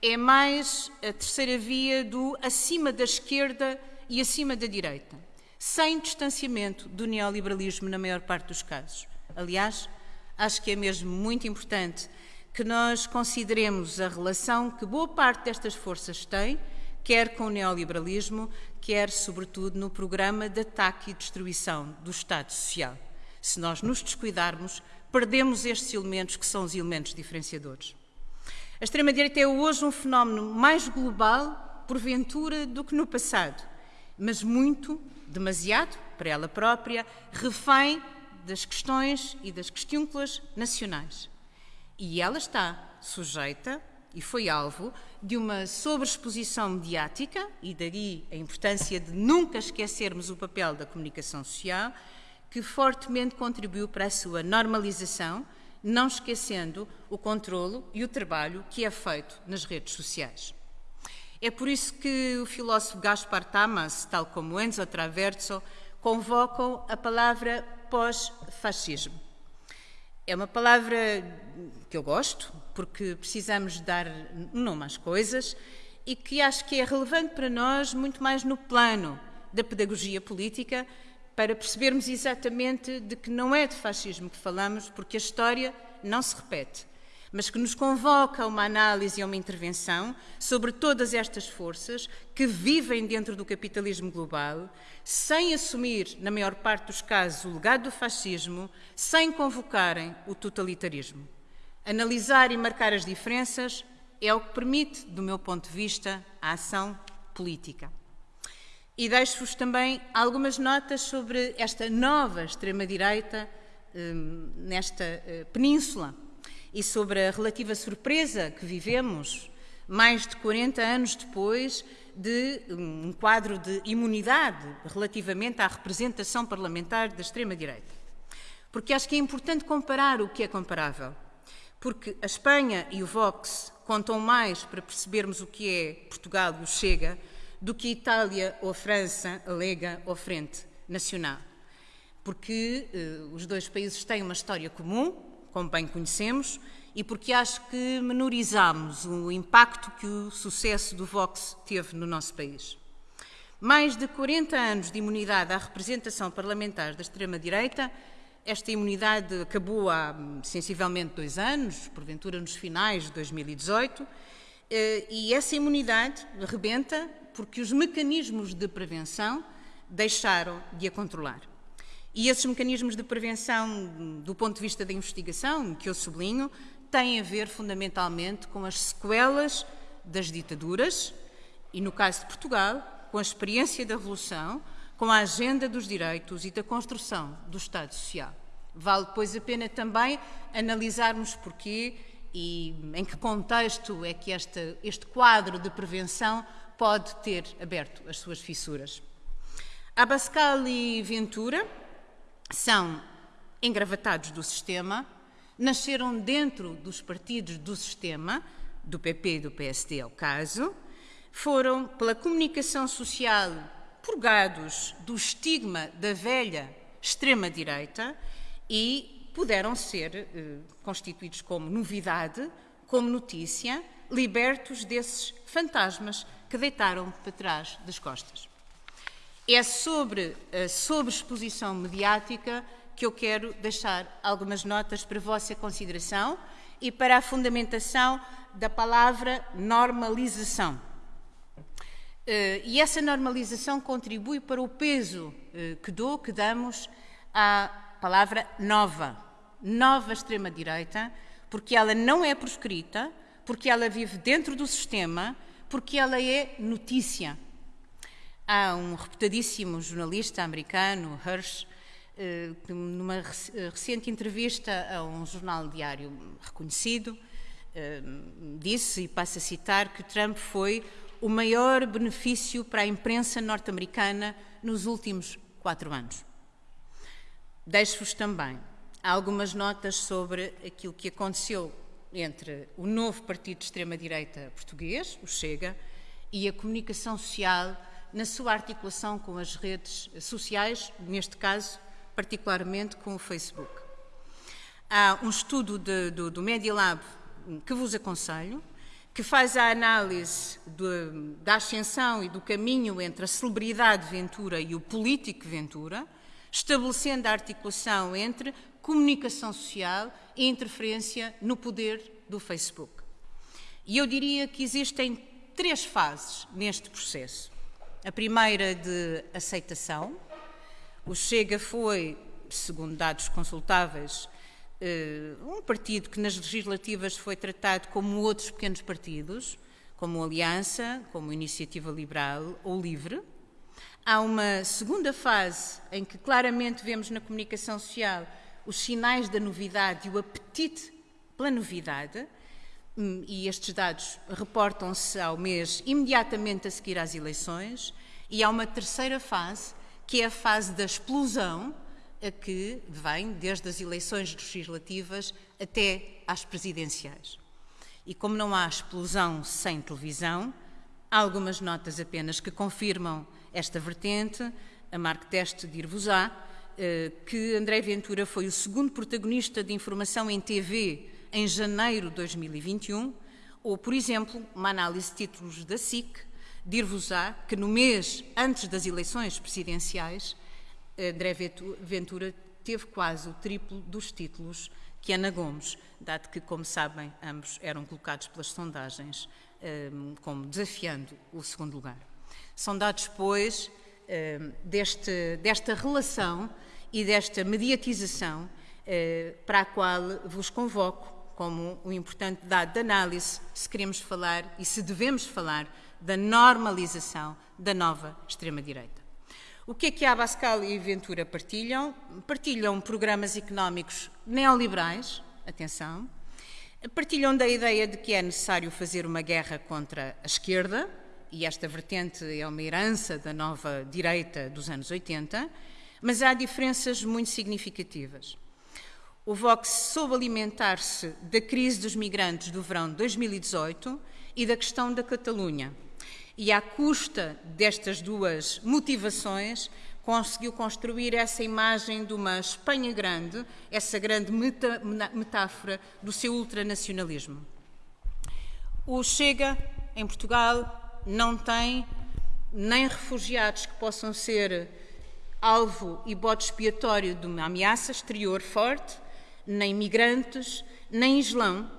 é mais a terceira via do acima da esquerda e acima da direita, sem distanciamento do neoliberalismo na maior parte dos casos. Aliás, acho que é mesmo muito importante que nós consideremos a relação que boa parte destas forças têm, quer com o neoliberalismo, quer, sobretudo, no programa de ataque e destruição do Estado Social. Se nós nos descuidarmos, perdemos estes elementos que são os elementos diferenciadores. A extrema-direita é hoje um fenómeno mais global, porventura, do que no passado, mas muito, demasiado, para ela própria, refém das questões e das questúnculas nacionais. E ela está sujeita e foi alvo de uma sobreexposição mediática, e daí a importância de nunca esquecermos o papel da comunicação social, que fortemente contribuiu para a sua normalização, não esquecendo o controlo e o trabalho que é feito nas redes sociais. É por isso que o filósofo Gaspar Tamas, tal como Enzo Traverso, convocam a palavra pós-fascismo. É uma palavra que eu gosto, porque precisamos dar nome às coisas e que acho que é relevante para nós muito mais no plano da pedagogia política, para percebermos exatamente de que não é de fascismo que falamos, porque a história não se repete mas que nos convoca a uma análise e a uma intervenção sobre todas estas forças que vivem dentro do capitalismo global, sem assumir, na maior parte dos casos, o legado do fascismo, sem convocarem o totalitarismo. Analisar e marcar as diferenças é o que permite, do meu ponto de vista, a ação política. E deixo-vos também algumas notas sobre esta nova extrema-direita hum, nesta eh, península e sobre a relativa surpresa que vivemos, mais de 40 anos depois de um quadro de imunidade relativamente à representação parlamentar da extrema-direita. Porque acho que é importante comparar o que é comparável. Porque a Espanha e o Vox contam mais para percebermos o que é Portugal e o Chega do que a Itália ou a França, a Lega ou a Frente Nacional. Porque eh, os dois países têm uma história comum, como bem conhecemos, e porque acho que menorizamos o impacto que o sucesso do Vox teve no nosso país. Mais de 40 anos de imunidade à representação parlamentar da extrema-direita, esta imunidade acabou há sensivelmente dois anos, porventura nos finais de 2018, eh, e essa imunidade rebenta porque os mecanismos de prevenção deixaram de a controlar. E esses mecanismos de prevenção, do ponto de vista da investigação, que eu sublinho, têm a ver fundamentalmente com as sequelas das ditaduras e, no caso de Portugal, com a experiência da Revolução, com a agenda dos direitos e da construção do Estado Social. Vale, pois, a pena também analisarmos porquê e em que contexto é que este, quadro de prevenção pode ter aberto as suas fissuras. Abascal e Ventura são engravatados do sistema, nasceram dentro dos partidos do sistema, do PP e do PSD é o caso, foram, pela comunicação social, purgados do estigma da velha extrema-direita e puderam ser eh, constituídos como novidade, como notícia, libertos desses fantasmas que deitaram para trás das costas. É sobre a sobreexposição mediática que eu quero deixar algumas notas para a vossa consideração e para a fundamentação da palavra normalização. Eh, e essa normalização contribui para o peso eh, que dou, que damos à palavra nova, nova extrema-direita, porque ela não é proscrita, porque ela vive dentro do sistema, porque ela é notícia. Há um reputadíssimo jornalista americano, Hirsch, eh, que numa eh, recente entrevista a um jornal diário reconhecido, eh, disse, e passo a citar, que Trump foi o maior benefício para a imprensa norte-americana nos últimos quatro anos. Deixo-vos também algumas notas sobre aquilo que aconteceu entre o novo partido de extrema-direita português, o Chega, e a comunicação social na sua articulação com as redes sociais, neste caso, particularmente com o Facebook. Há um estudo de, do, do Media Lab que vos aconselho, que faz a análise de, da ascensão e do caminho entre a celebridade Ventura e o político Ventura, estabelecendo a articulação entre comunicação social e interferência no poder do Facebook. E eu diria que existem três fases neste processo. A primeira de aceitação. O Chega foi, segundo dados consultáveis, eh, um partido que nas legislativas foi tratado como outros pequenos partidos, como Aliança, como Iniciativa Liberal ou Livre. Há uma segunda fase em que claramente vemos na comunicação social os sinais da novidade e o apetite pela novidade, e estes dados reportam-se ao mês imediatamente a seguir às eleições, e há uma terceira fase, que é a fase da explosão, a que vem desde as eleições legislativas até às presidenciais. E como não há explosão sem televisão, há algumas notas apenas que confirmam esta vertente. A Mark Teste dir-vos-á eh, que André Ventura foi o segundo protagonista de informação em TV em janeiro de 2021, ou, por exemplo, uma análise de títulos da SIC dir-vos-á que no mês antes das eleições presidenciais, André Ventura teve quase o triplo dos títulos que Ana Gomes, dado que, como sabem, ambos eram colocados pelas sondagens ehm, como desafiando o segundo lugar. São dados, pois, ehm, deste, desta relação e desta mediatização eh, para a qual vos convoco como um importante dado de análise se queremos falar e se devemos falar da normalização da nova extrema-direita. O que é que a Abascal e Ventura partilham? Partilham programas económicos neoliberais, atenção, partilham da ideia de que é necessário fazer uma guerra contra a esquerda, e esta vertente é uma herança da nova direita dos anos 80, mas há diferenças muito significativas. O Vox soube alimentar-se da crise dos migrantes do verão de 2018 e da questão da Catalunha. E à custa destas duas motivações, conseguiu construir essa imagem de uma Espanha grande, essa grande meta, metáfora do seu ultranacionalismo. O Chega, em Portugal, não tem nem refugiados que possam ser alvo e bode expiatório de uma ameaça exterior forte, nem migrantes, nem Islão,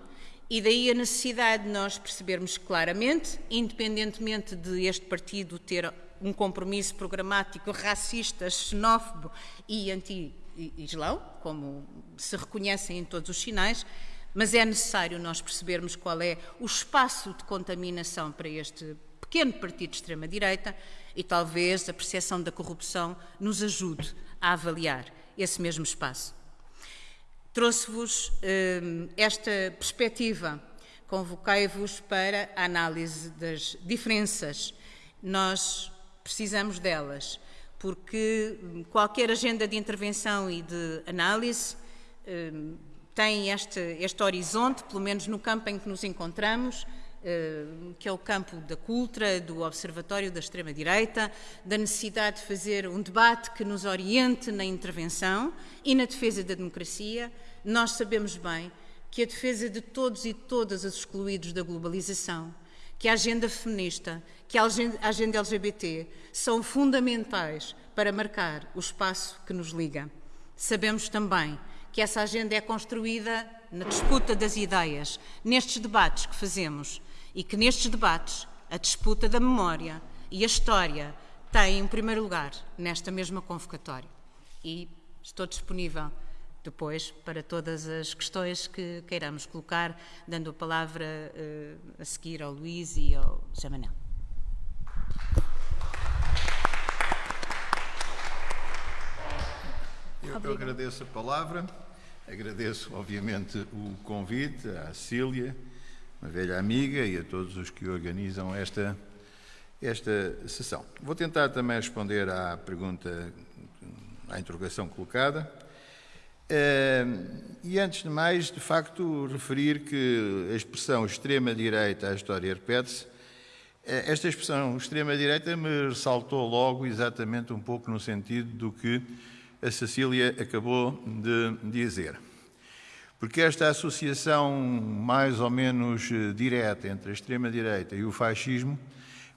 e daí a necessidade de nós percebermos claramente, independentemente de este partido ter um compromisso programático racista, xenófobo e anti-islão, como se reconhecem em todos os sinais, mas é necessário nós percebermos qual é o espaço de contaminação para este pequeno partido de extrema-direita e talvez a percepção da corrupção nos ajude a avaliar esse mesmo espaço. Trouxe-vos hum, esta perspectiva, convoquei-vos para a análise das diferenças. Nós precisamos delas, porque hum, qualquer agenda de intervenção e de análise hum, tem este, este horizonte, pelo menos no campo em que nos encontramos, eh, que é o campo da cultura, do observatório da extrema-direita, da necessidade de fazer um debate que nos oriente na intervenção e na defesa da democracia. Nós sabemos bem que a defesa de todos e todas os excluídos da globalização, que a agenda feminista, que a agenda LGBT são fundamentais para marcar o espaço que nos liga. Sabemos também que essa agenda é construída na disputa das ideias, nestes debates que fazemos e que nestes debates a disputa da memória e a história têm em primeiro lugar nesta mesma convocatória. E estou disponível depois para todas as questões que queiramos colocar, dando a palavra uh, a seguir ao Luís e ao José Manel. Eu, eu agradeço a palavra, agradeço obviamente o convite à Cília, uma velha amiga, e a todos os que organizam esta, esta sessão. Vou tentar também responder à pergunta, à interrogação colocada. E antes de mais, de facto, referir que a expressão extrema-direita, a história repete-se, eh, esta expressão extrema-direita me ressaltou logo exatamente um pouco no sentido do que a Cecília acabou de dizer porque esta associação mais ou menos eh, direta entre a extrema-direita e o fascismo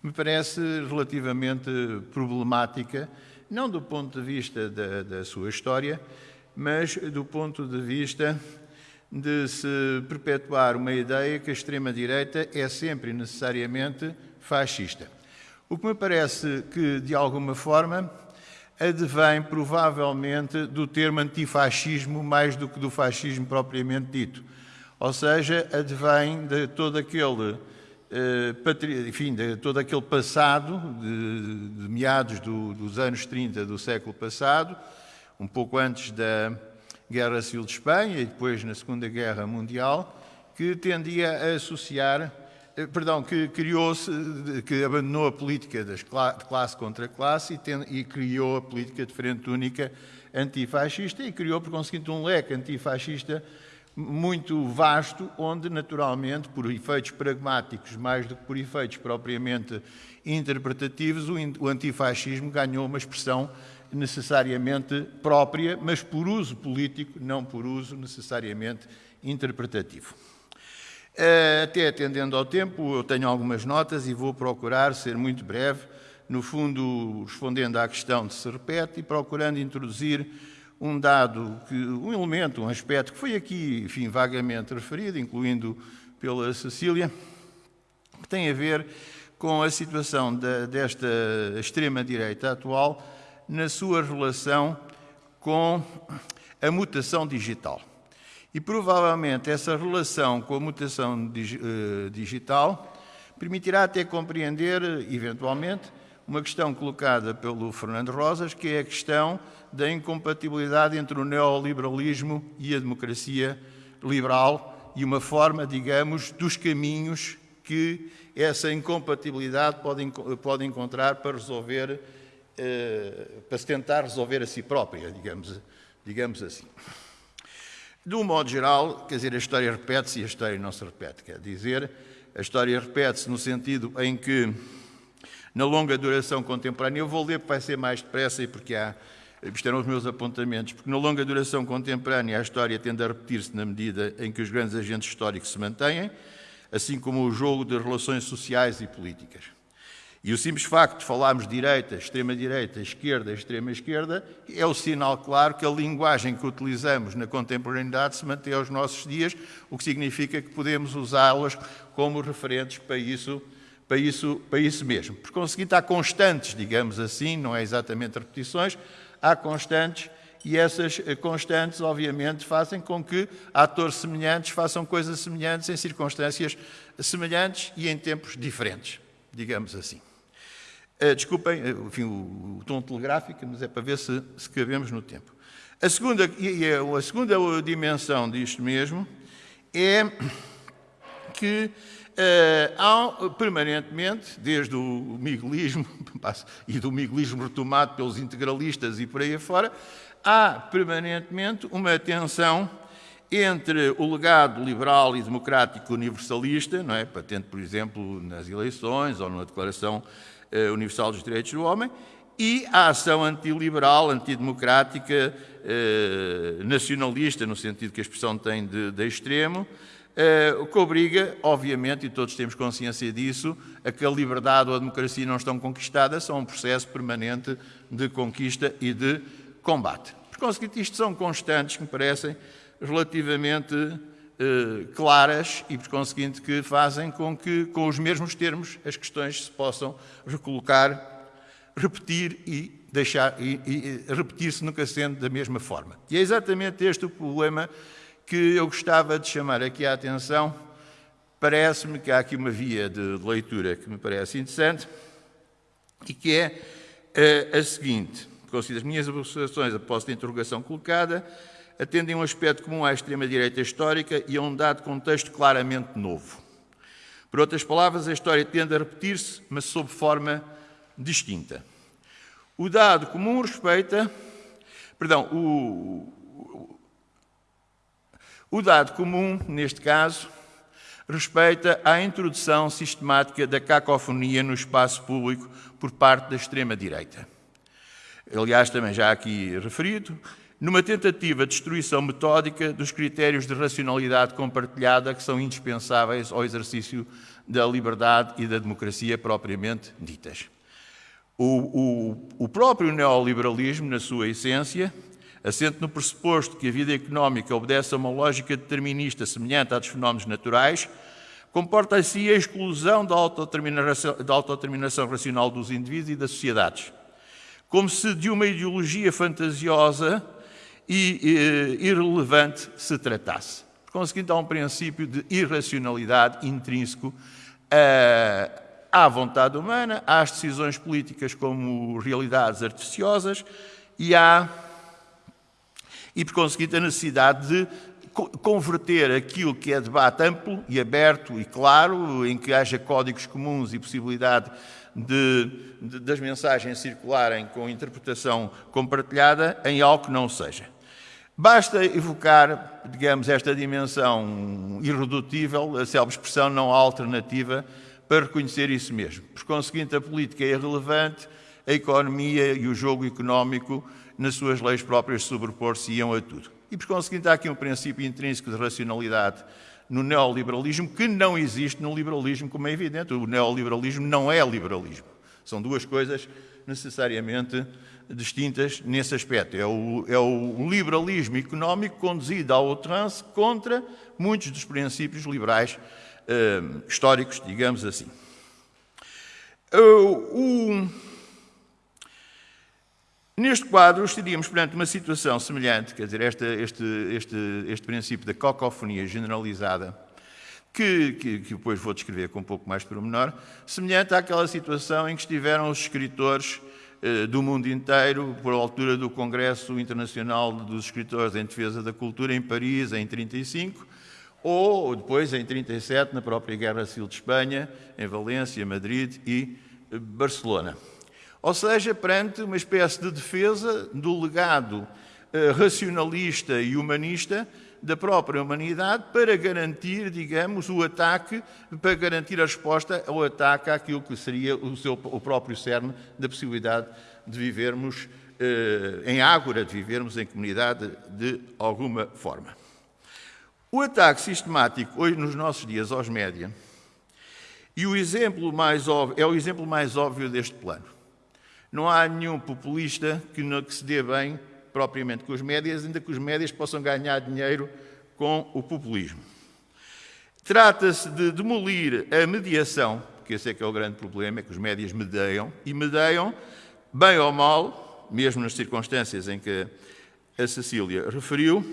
me parece relativamente problemática, não do ponto de vista da, da sua história, mas do ponto de vista de se perpetuar uma ideia que a extrema-direita é sempre necessariamente fascista. O que me parece que, de alguma forma, advém provavelmente do termo antifascismo mais do que do fascismo propriamente dito. Ou seja, advém de todo aquele, eh, enfim, de todo aquele passado, de, de meados do, dos anos 30 do século passado, um pouco antes da Guerra Civil de Espanha e depois na Segunda Guerra Mundial, que tendia a associar, perdão, que criou-se, que abandonou a política de classe contra classe e, tem, e criou a política de frente única antifascista e criou, por conseguinte, um leque antifascista muito vasto, onde, naturalmente, por efeitos pragmáticos mais do que por efeitos propriamente interpretativos, o antifascismo ganhou uma expressão necessariamente própria, mas por uso político, não por uso necessariamente interpretativo. Eh, até atendendo ao tempo, eu tenho algumas notas e vou procurar ser muito breve, no fundo, respondendo à questão de se repete e procurando introduzir um dado, que, um elemento, um aspecto que foi aqui, enfim, vagamente referido, incluindo pela Cecília, que tem a ver com a situação da, desta extrema-direita atual na sua relação com a mutação digital. E provavelmente essa relação com a mutação eh, digital permitirá até compreender, eventualmente, uma questão colocada pelo Fernando Rosas, que é a questão da incompatibilidade entre o neoliberalismo e a democracia liberal e uma forma, digamos, dos caminhos que essa incompatibilidade pode, pode encontrar para resolver, eh, para se tentar resolver a si própria, digamos, digamos assim. De um modo geral, quer dizer, a história repete-se e a história não se repete. Quer dizer, a história repete-se no sentido em que, na longa duração contemporânea, eu vou ler porque vai ser mais depressa e porque há isto eram os meus apontamentos, porque na longa duração contemporânea a história tende a repetir-se na medida em que os grandes agentes históricos se mantêm, assim como o jogo de relações sociais e políticas. E o simples facto de falarmos direita, extrema-direita, esquerda, extrema-esquerda, é o sinal claro que a linguagem que utilizamos na contemporaneidade se mantém aos nossos dias, o que significa que podemos usá-las como referentes para isso, para, isso, para isso mesmo. Por conseguinte, há constantes, digamos assim, não é exatamente repetições, há constantes e essas eh, constantes, obviamente, fazem com que atores semelhantes façam coisas semelhantes em circunstâncias semelhantes e em tempos diferentes, digamos assim. Uh, desculpem eh, enfim, o, tom telegráfico, mas é para ver se, se cabemos no tempo. A segunda, e a segunda dimensão disto mesmo é que Uh, há permanentemente, desde o miguelismo e do miguelismo retomado pelos integralistas e por aí afora, há permanentemente uma tensão entre o legado liberal e democrático universalista, não é? patente, por exemplo, nas eleições ou na Declaração Universal dos Direitos do Homem, e a ação antiliberal, antidemocrática, uh, nacionalista, no sentido que a expressão tem de, de extremo, eh, que obriga, obviamente, e todos temos consciência disso, a que a liberdade ou a democracia não estão conquistadas, são um processo permanente de conquista e de combate. Por conseguinte, isto são constantes que me parecem relativamente eh, claras e, por conseguinte, que fazem com que, com os mesmos termos, as questões se possam recolocar, repetir e deixar e, e repetir-se nunca sendo da mesma forma. E é exatamente este o problema que eu gostava de chamar aqui a atenção. Parece-me que há aqui uma via de leitura que me parece interessante e que é a, eh, a seguinte. Considero as minhas observações após a interrogação colocada atendem a um aspecto comum à extrema-direita histórica e a um dado contexto claramente novo. Por outras palavras, a história tende a repetir-se, mas sob forma distinta. O dado comum respeita. Perdão, o, o dado comum, neste caso, respeita à introdução sistemática da cacofonia no espaço público por parte da extrema-direita. Aliás, também já aqui referido, numa tentativa de destruição metódica dos critérios de racionalidade compartilhada que são indispensáveis ao exercício da liberdade e da democracia propriamente ditas. O, o, o próprio neoliberalismo, na sua essência, assente no pressuposto que a vida económica obedece a uma lógica determinista semelhante à dos fenómenos naturais, comporta assim a exclusão da autodeterminação, da autodeterminação racional dos indivíduos e das sociedades, como se de uma ideologia fantasiosa e, e irrelevante se tratasse. Por há um princípio de irracionalidade intrínseco à, à vontade humana, às decisões políticas como realidades artificiosas e à e, por conseguinte, a necessidade de converter aquilo que é debate amplo e aberto e claro, em que haja códigos comuns e possibilidade de, de, das mensagens circularem com interpretação compartilhada, em algo que não seja. Basta evocar, digamos, esta dimensão irredutível, a célebre expressão não há alternativa, para reconhecer isso mesmo. Por conseguinte, a política é irrelevante, a economia e o jogo económico, nas suas leis próprias, sobrepor-se-iam a tudo. E, por conseguinte, há aqui um princípio intrínseco de racionalidade no neoliberalismo que não existe no liberalismo, como é evidente. O neoliberalismo não é liberalismo. São duas coisas necessariamente distintas nesse aspecto. É o, é o liberalismo económico conduzido ao outrance contra muitos dos princípios liberais eh, históricos, digamos assim. O, Neste quadro, estaríamos perante uma situação semelhante, quer dizer, este, este, este, este princípio da cacofonia generalizada, que, que, que, depois vou descrever com um pouco mais pormenor, semelhante àquela situação em que estiveram os escritores eh, do mundo inteiro, por altura do Congresso Internacional dos Escritores em Defesa da Cultura, em Paris, em 1935, ou depois, em 1937, na própria Guerra Civil de Espanha, em Valência, Madrid e eh, Barcelona. Ou seja, perante uma espécie de defesa do legado eh, racionalista e humanista da própria humanidade para garantir, digamos, o ataque, para garantir a resposta ao ataque àquilo que seria o, seu, o próprio cerne da possibilidade de vivermos eh, em ágora, de vivermos em comunidade de alguma forma. O ataque sistemático, hoje nos nossos dias, aos média, e o exemplo mais óbvio, é o exemplo mais óbvio deste plano. Não há nenhum populista que, não, que se dê bem propriamente com os médias, ainda que os médias possam ganhar dinheiro com o populismo. Trata-se de demolir a mediação, porque esse é que é o grande problema, é que os médias medeiam, e medeiam, bem ou mal, mesmo nas circunstâncias em que a Cecília referiu,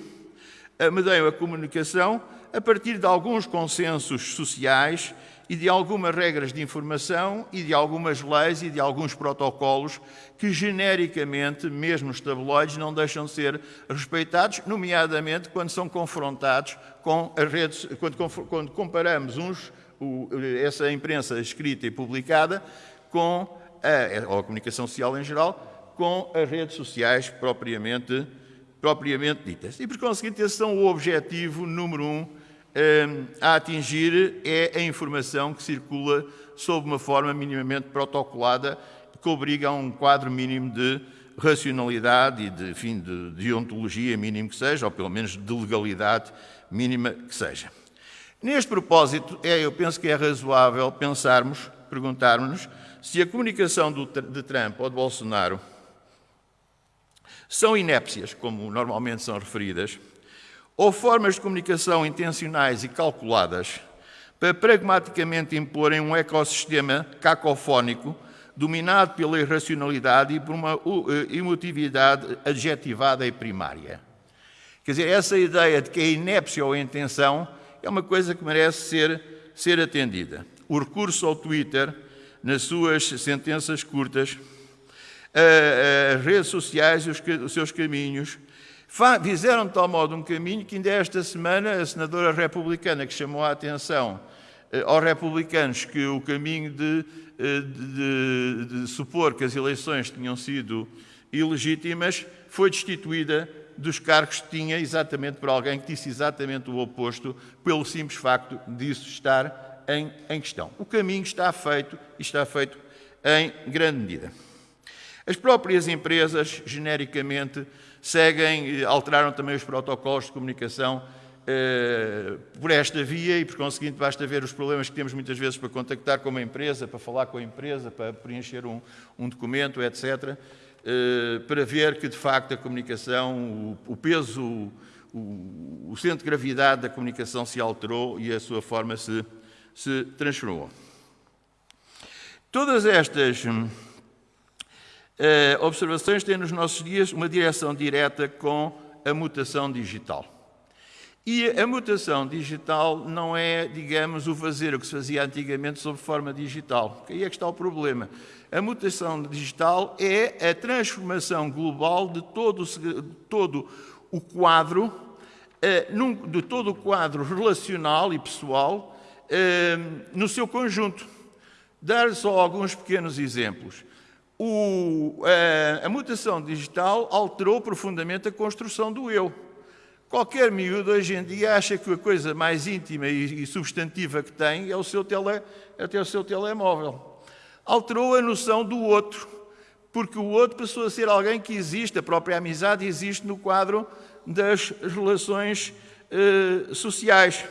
medeiam a comunicação a partir de alguns consensos sociais e de algumas regras de informação e de algumas leis e de alguns protocolos que, genericamente, mesmo os tabloides, não deixam de ser respeitados, nomeadamente quando são confrontados com as redes, quando, quando comparamos uns, o, essa imprensa escrita e publicada com a, ou a comunicação social em geral, com as redes sociais propriamente, propriamente ditas. E, por conseguinte, esse é o objetivo número um a atingir é a informação que circula sob uma forma minimamente protocolada que obriga a um quadro mínimo de racionalidade e de, enfim, de deontologia mínimo que seja, ou pelo menos de legalidade mínima que seja. Neste propósito, é, eu penso que é razoável pensarmos, perguntarmos-nos, se a comunicação do, de Trump ou de Bolsonaro são inépcias, como normalmente são referidas, ou formas de comunicação intencionais e calculadas para pragmaticamente imporem um ecossistema cacofónico dominado pela irracionalidade e por uma eh, emotividade adjetivada e primária. Quer dizer, essa ideia de que a inépcia ou a intenção é uma coisa que merece ser, ser atendida. O recurso ao Twitter, nas suas sentenças curtas, as redes sociais e os seus caminhos, Fizeram de tal modo um caminho que ainda esta semana a senadora republicana que chamou a atenção eh, aos republicanos que o caminho de, eh, de, de, de supor que as eleições tinham sido ilegítimas foi destituída dos cargos que tinha exatamente por alguém que disse exatamente o oposto, pelo simples facto disso estar em, em questão. O caminho está feito e está feito em grande medida. As próprias empresas, genericamente, seguem, alteraram também os protocolos de comunicação eh, por esta via e, por conseguinte, basta ver os problemas que temos muitas vezes para contactar com uma empresa, para falar com a empresa, para preencher um, um documento, etc., eh, para ver que, de facto, a comunicação, o, o peso, o, o, centro de gravidade da comunicação se alterou e a sua forma se, se transformou. Todas estas Uh, observações têm nos nossos dias uma direção direta com a mutação digital. E a mutação digital não é, digamos, o fazer o que se fazia antigamente sob forma digital. Aí é que está o problema. A mutação digital é a transformação global de todo, todo o quadro de todo o quadro relacional e pessoal no seu conjunto. Dar só alguns pequenos exemplos. O, a mutação digital alterou profundamente a construção do eu. Qualquer miúdo hoje em dia acha que a coisa mais íntima e substantiva que tem é o seu, tele, é o seu telemóvel. Alterou a noção do outro, porque o outro passou a ser alguém que existe, a própria amizade existe no quadro das relações eh, sociais.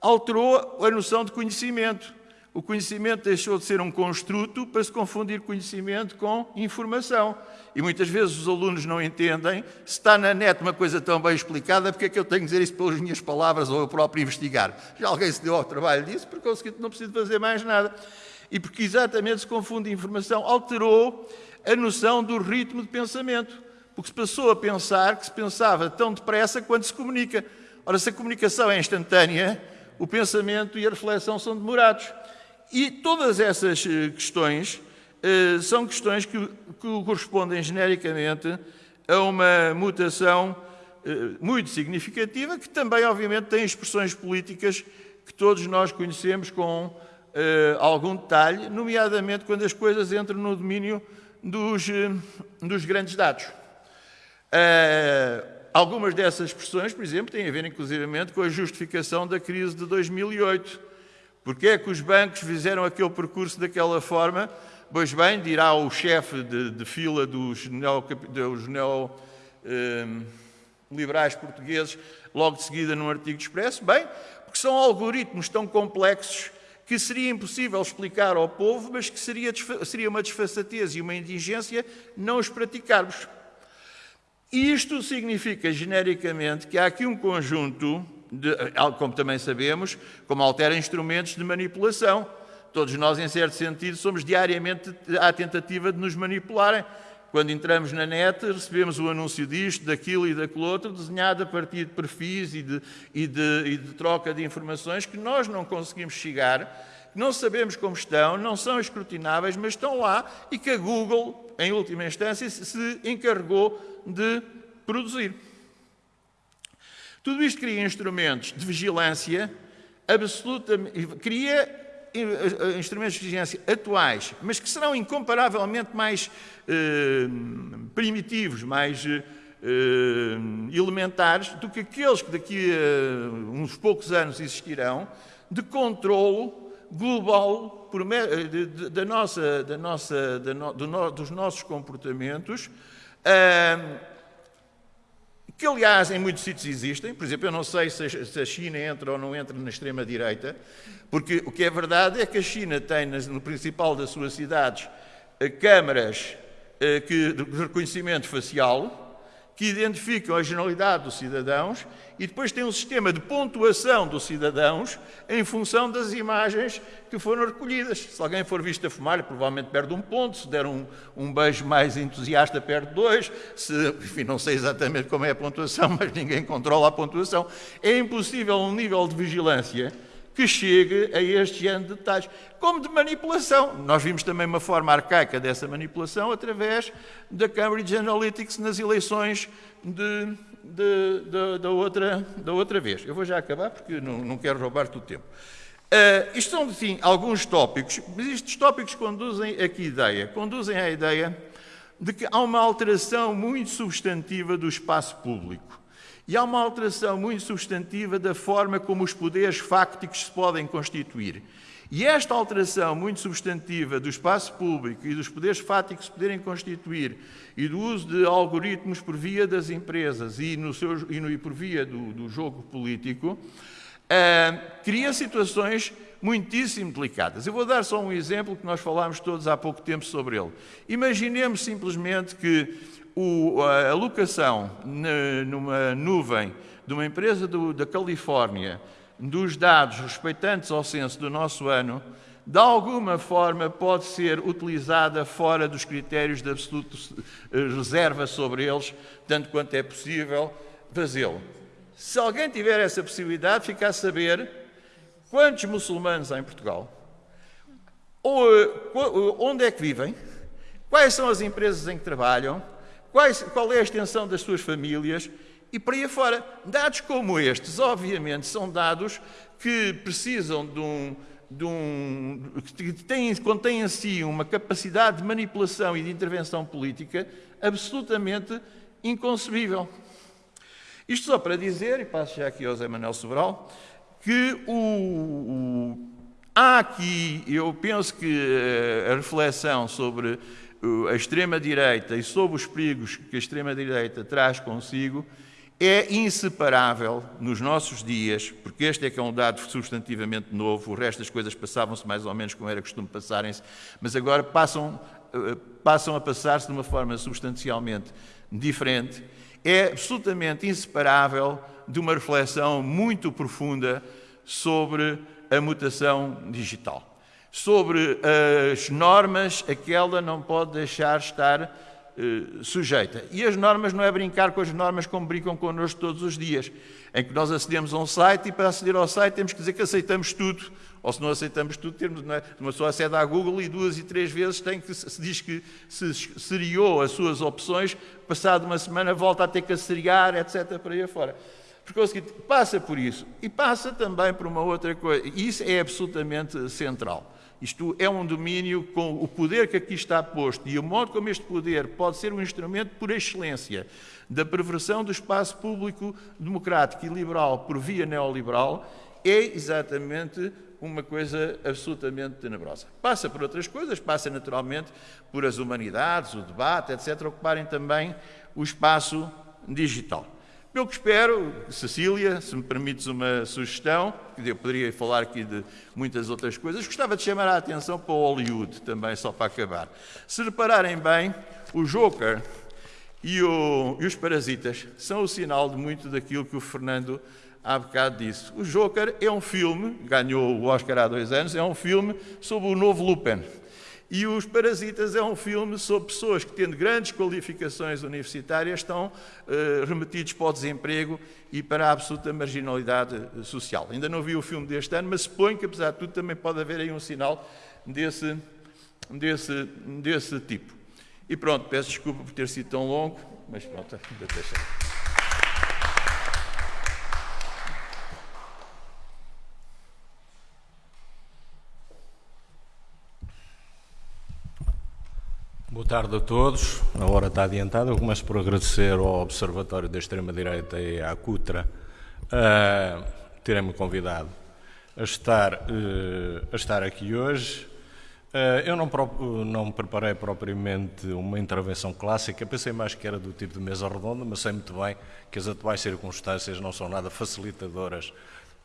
Alterou a noção de conhecimento. O conhecimento deixou de ser um construto para se confundir conhecimento com informação. E muitas vezes os alunos não entendem, se está na net uma coisa tão bem explicada, porque é que eu tenho que dizer isso pelas minhas palavras ou eu próprio investigar? Já alguém se deu ao trabalho disso, por conseguinte não preciso fazer mais nada. E porque exatamente se confunde informação, alterou a noção do ritmo de pensamento. Porque se passou a pensar que se pensava tão depressa quanto se comunica. Ora, se a comunicação é instantânea, o pensamento e a reflexão são demorados. E todas essas eh, questões eh, são questões que, correspondem genericamente a uma mutação eh, muito significativa, que também, obviamente, tem expressões políticas que todos nós conhecemos com algum detalhe, nomeadamente quando as coisas entram no domínio dos, dos grandes dados. algumas dessas expressões, por exemplo, têm a ver, inclusivamente, com a justificação da crise de 2008 Porquê é que os bancos fizeram aquele percurso daquela forma? Pois bem, dirá o chefe de, de fila dos, neoliberais neo, portugueses, logo de seguida num artigo expresso, bem, porque são algoritmos tão complexos que seria impossível explicar ao povo, mas que seria, seria uma desfaçatez e uma indigência não os praticarmos. Isto significa, genericamente, que há aqui um conjunto de, como também sabemos, como altera instrumentos de manipulação. Todos nós, em certo sentido, somos diariamente à tentativa de nos manipularem. Quando entramos na net, recebemos o anúncio disto, daquilo e daquilo outro, desenhado a partir de perfis e de, e de, e de troca de informações que nós não conseguimos chegar, não sabemos como estão, não são escrutináveis, mas estão lá e que a Google, em última instância, se encarregou de produzir. Tudo isto cria instrumentos de vigilância absolutamente. cria eh, eh, instrumentos de vigilância atuais, mas que serão incomparavelmente mais eh, primitivos, mais eh, elementares do que aqueles que daqui a uns poucos anos existirão, de controlo global de, da nossa, da nossa, da no, do, dos nossos comportamentos. Uh, que aliás em muitos sítios existem, por exemplo, eu não sei se a China entra ou não entra na extrema-direita, porque o que é verdade é que a China tem no principal das suas cidades eh, câmaras eh, de reconhecimento facial, que identificam a generalidade dos cidadãos e depois tem um sistema de pontuação dos cidadãos em função das imagens que foram recolhidas. Se alguém for visto a fumar, provavelmente perde um ponto, se der um, um beijo mais entusiasta, perde dois, se, enfim, não sei exatamente como é a pontuação, mas ninguém controla a pontuação. É impossível um nível de vigilância que chegue a este género de detalhes, como de manipulação. Nós vimos também uma forma arcaica dessa manipulação através da Cambridge Analytics nas eleições de, de, de, da, outra, da outra vez. Eu vou já acabar porque não, não quero roubar-te o tempo. Uh, isto são, sim, alguns tópicos, mas estes tópicos conduzem a que ideia? Conduzem à ideia de que há uma alteração muito substantiva do espaço público. E há uma alteração muito substantiva da forma como os poderes fácticos se podem constituir. E esta alteração muito substantiva do espaço público e dos poderes fáticos se poderem constituir e do uso de algoritmos por via das empresas e, no seu, e, no, e por via do, do jogo político, uh, cria situações muitíssimo delicadas. Eu vou dar só um exemplo que nós falámos todos há pouco tempo sobre ele. Imaginemos simplesmente que o, a alocação numa nuvem de uma empresa do, da Califórnia dos dados respeitantes ao censo do nosso ano, de alguma forma pode ser utilizada fora dos critérios de absoluta eh, reserva sobre eles, tanto quanto é possível fazê-lo. Se alguém tiver essa possibilidade, fica a saber quantos muçulmanos há em Portugal, ou, eh, onde é que vivem, quais são as empresas em que trabalham, qual é a extensão das suas famílias e por aí fora. Dados como estes, obviamente, são dados que precisam de um, de um, que têm, contém em si uma capacidade de manipulação e de intervenção política absolutamente inconcebível. Isto só para dizer, e passo já aqui ao Zé Manuel Sobral, que o, o, há aqui, eu penso que eh, a reflexão sobre a extrema-direita e sobre os perigos que a extrema-direita traz consigo é inseparável nos nossos dias, porque este é que é um dado substantivamente novo, o resto das coisas passavam-se mais ou menos como era costume passarem-se, mas agora passam, eh, passam a passar-se de uma forma substancialmente diferente, é absolutamente inseparável de uma reflexão muito profunda sobre a mutação digital, sobre as normas a que ela não pode deixar estar eh, sujeita. E as normas não é brincar com as normas como brincam connosco todos os dias, em que nós acedemos a um site e para aceder ao site temos que dizer que aceitamos tudo, ou se não aceitamos tudo, temos, não é? uma pessoa acede à Google e duas e três vezes tem que, se diz que se seriou as suas opções, passado uma semana volta a ter que seriar, etc. para aí afora. Porque é o seguinte, passa por isso e passa também por uma outra coisa, e isso é absolutamente central. Isto é um domínio com o poder que aqui está posto e o modo como este poder pode ser um instrumento por excelência da perversão do espaço público democrático e liberal por via neoliberal é exatamente uma coisa absolutamente tenebrosa. Passa por outras coisas, passa naturalmente por as humanidades, o debate, etc., ocuparem também o espaço digital. Eu que espero, Cecília, se me permites uma sugestão, eu poderia falar aqui de muitas outras coisas, gostava de chamar a atenção para o Hollywood também, só para acabar. Se repararem bem, o Joker e, o, e os Parasitas são o sinal de muito daquilo que o Fernando há bocado disse. O Joker é um filme, ganhou o Oscar há dois anos, é um filme sobre o novo Lupin. E Os Parasitas é um filme sobre pessoas que, tendo grandes qualificações universitárias, estão uh, remetidos para o desemprego e para a absoluta marginalidade eh, social. Ainda não vi o filme deste ano, mas suponho que, apesar de tudo, também pode haver aí um sinal desse, desse, desse tipo. E pronto, peço desculpa por ter sido tão longo, mas pronto, deixa. Boa tarde a todos. A hora está adiantada. Eu começo por agradecer ao Observatório da Extrema-Direita e à CUTRA uh, terem-me convidado a estar, uh, a estar aqui hoje. Uh, eu não, não preparei propriamente uma intervenção clássica, pensei mais que era do tipo de mesa redonda, mas sei muito bem que as atuais circunstâncias não são nada facilitadoras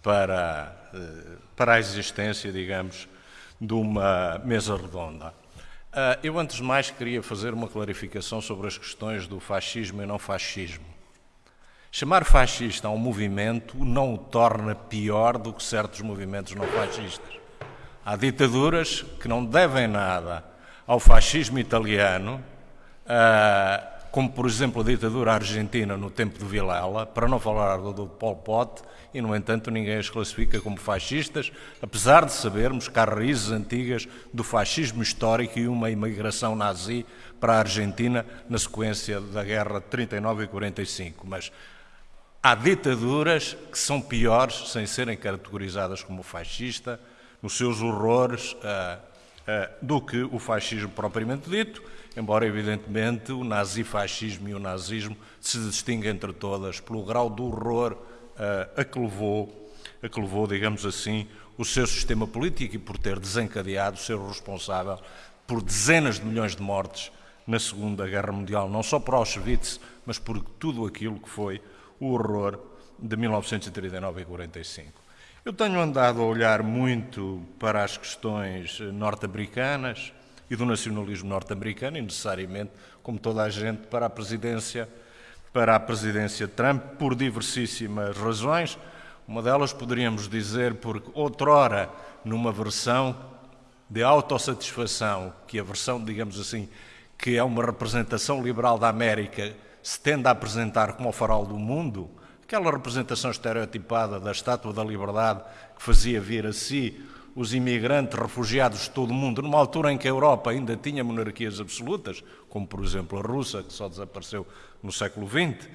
para, para a existência, digamos, de uma mesa redonda. Uh, eu, antes de mais, queria fazer uma clarificação sobre as questões do fascismo e não fascismo. Chamar fascista a um movimento não o torna pior do que certos movimentos não fascistas. Há ditaduras que não devem nada ao fascismo italiano, uh, como por exemplo a ditadura argentina no tempo de Vilela, para não falar do, do Pol Pot, e, no entanto, ninguém as classifica como fascistas, apesar de sabermos que há raízes antigas do fascismo histórico e uma imigração nazi para a Argentina na sequência da guerra de 39 e 45. Mas há ditaduras que são piores, sem serem categorizadas como fascista, nos seus horrores, uh, uh, do que o fascismo propriamente dito, embora, evidentemente, o nazifascismo e o nazismo se distinguem entre todas pelo grau de horror a que levou, a que levou, digamos assim, o seu sistema político e por ter desencadeado, ser responsável por dezenas de milhões de mortes na Segunda Guerra Mundial, não só por Auschwitz, mas por tudo aquilo que foi o horror de 1939 e 45. Eu tenho andado a olhar muito para as questões norte-americanas e do nacionalismo norte-americano e necessariamente, como toda a gente, para a presidência para a presidência Trump por diversíssimas razões. Uma delas poderíamos dizer porque outrora, numa versão de autossatisfação, que a versão, digamos assim, que é uma representação liberal da América, se tende a apresentar como o farol do mundo, aquela representação estereotipada da Estátua da Liberdade que fazia vir a si os imigrantes, refugiados de todo o mundo, numa altura em que a Europa ainda tinha monarquias absolutas, como por exemplo a russa, que só desapareceu no século XX,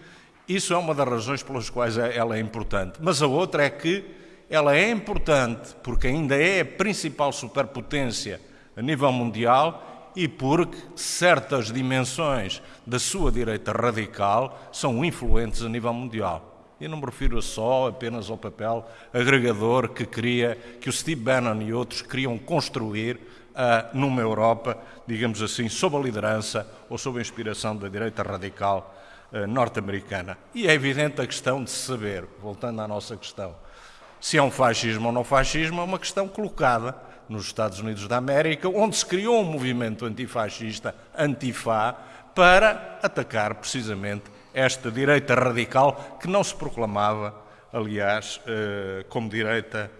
Isso é uma das razões pelas quais é, ela é importante. Mas a outra é que ela é importante porque ainda é a principal superpotência a nível mundial e porque certas dimensões da sua direita radical são influentes a nível mundial. E não me refiro só apenas ao papel agregador que queria, que o Steve Bannon e outros queriam construir uh, numa Europa, digamos assim, sob a liderança ou sob a inspiração da direita radical uh, norte-americana. E é evidente a questão de saber, voltando à nossa questão, se é um fascismo ou não fascismo, é uma questão colocada nos Estados Unidos da América, onde se criou um movimento antifascista, Antifa, para atacar precisamente esta direita radical que não se proclamava, aliás, eh, como direita,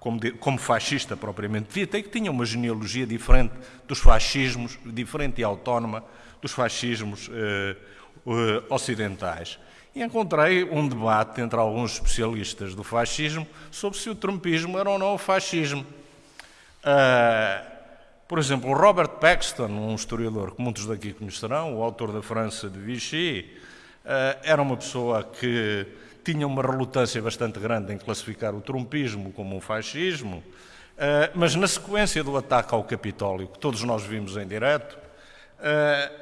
como, como fascista propriamente dita, e que tinha uma genealogia diferente dos fascismos, diferente e autónoma dos fascismos eh, ocidentais. E encontrei um debate entre alguns especialistas do fascismo sobre se o trumpismo era ou não o fascismo. Uh, por exemplo, Robert Paxton, um historiador que muitos daqui conhecerão, o autor da França de Vichy, era uma pessoa que tinha uma relutância bastante grande em classificar o trumpismo como um fascismo, uh, mas na sequência do ataque ao Capitólio, que todos nós vimos em direto,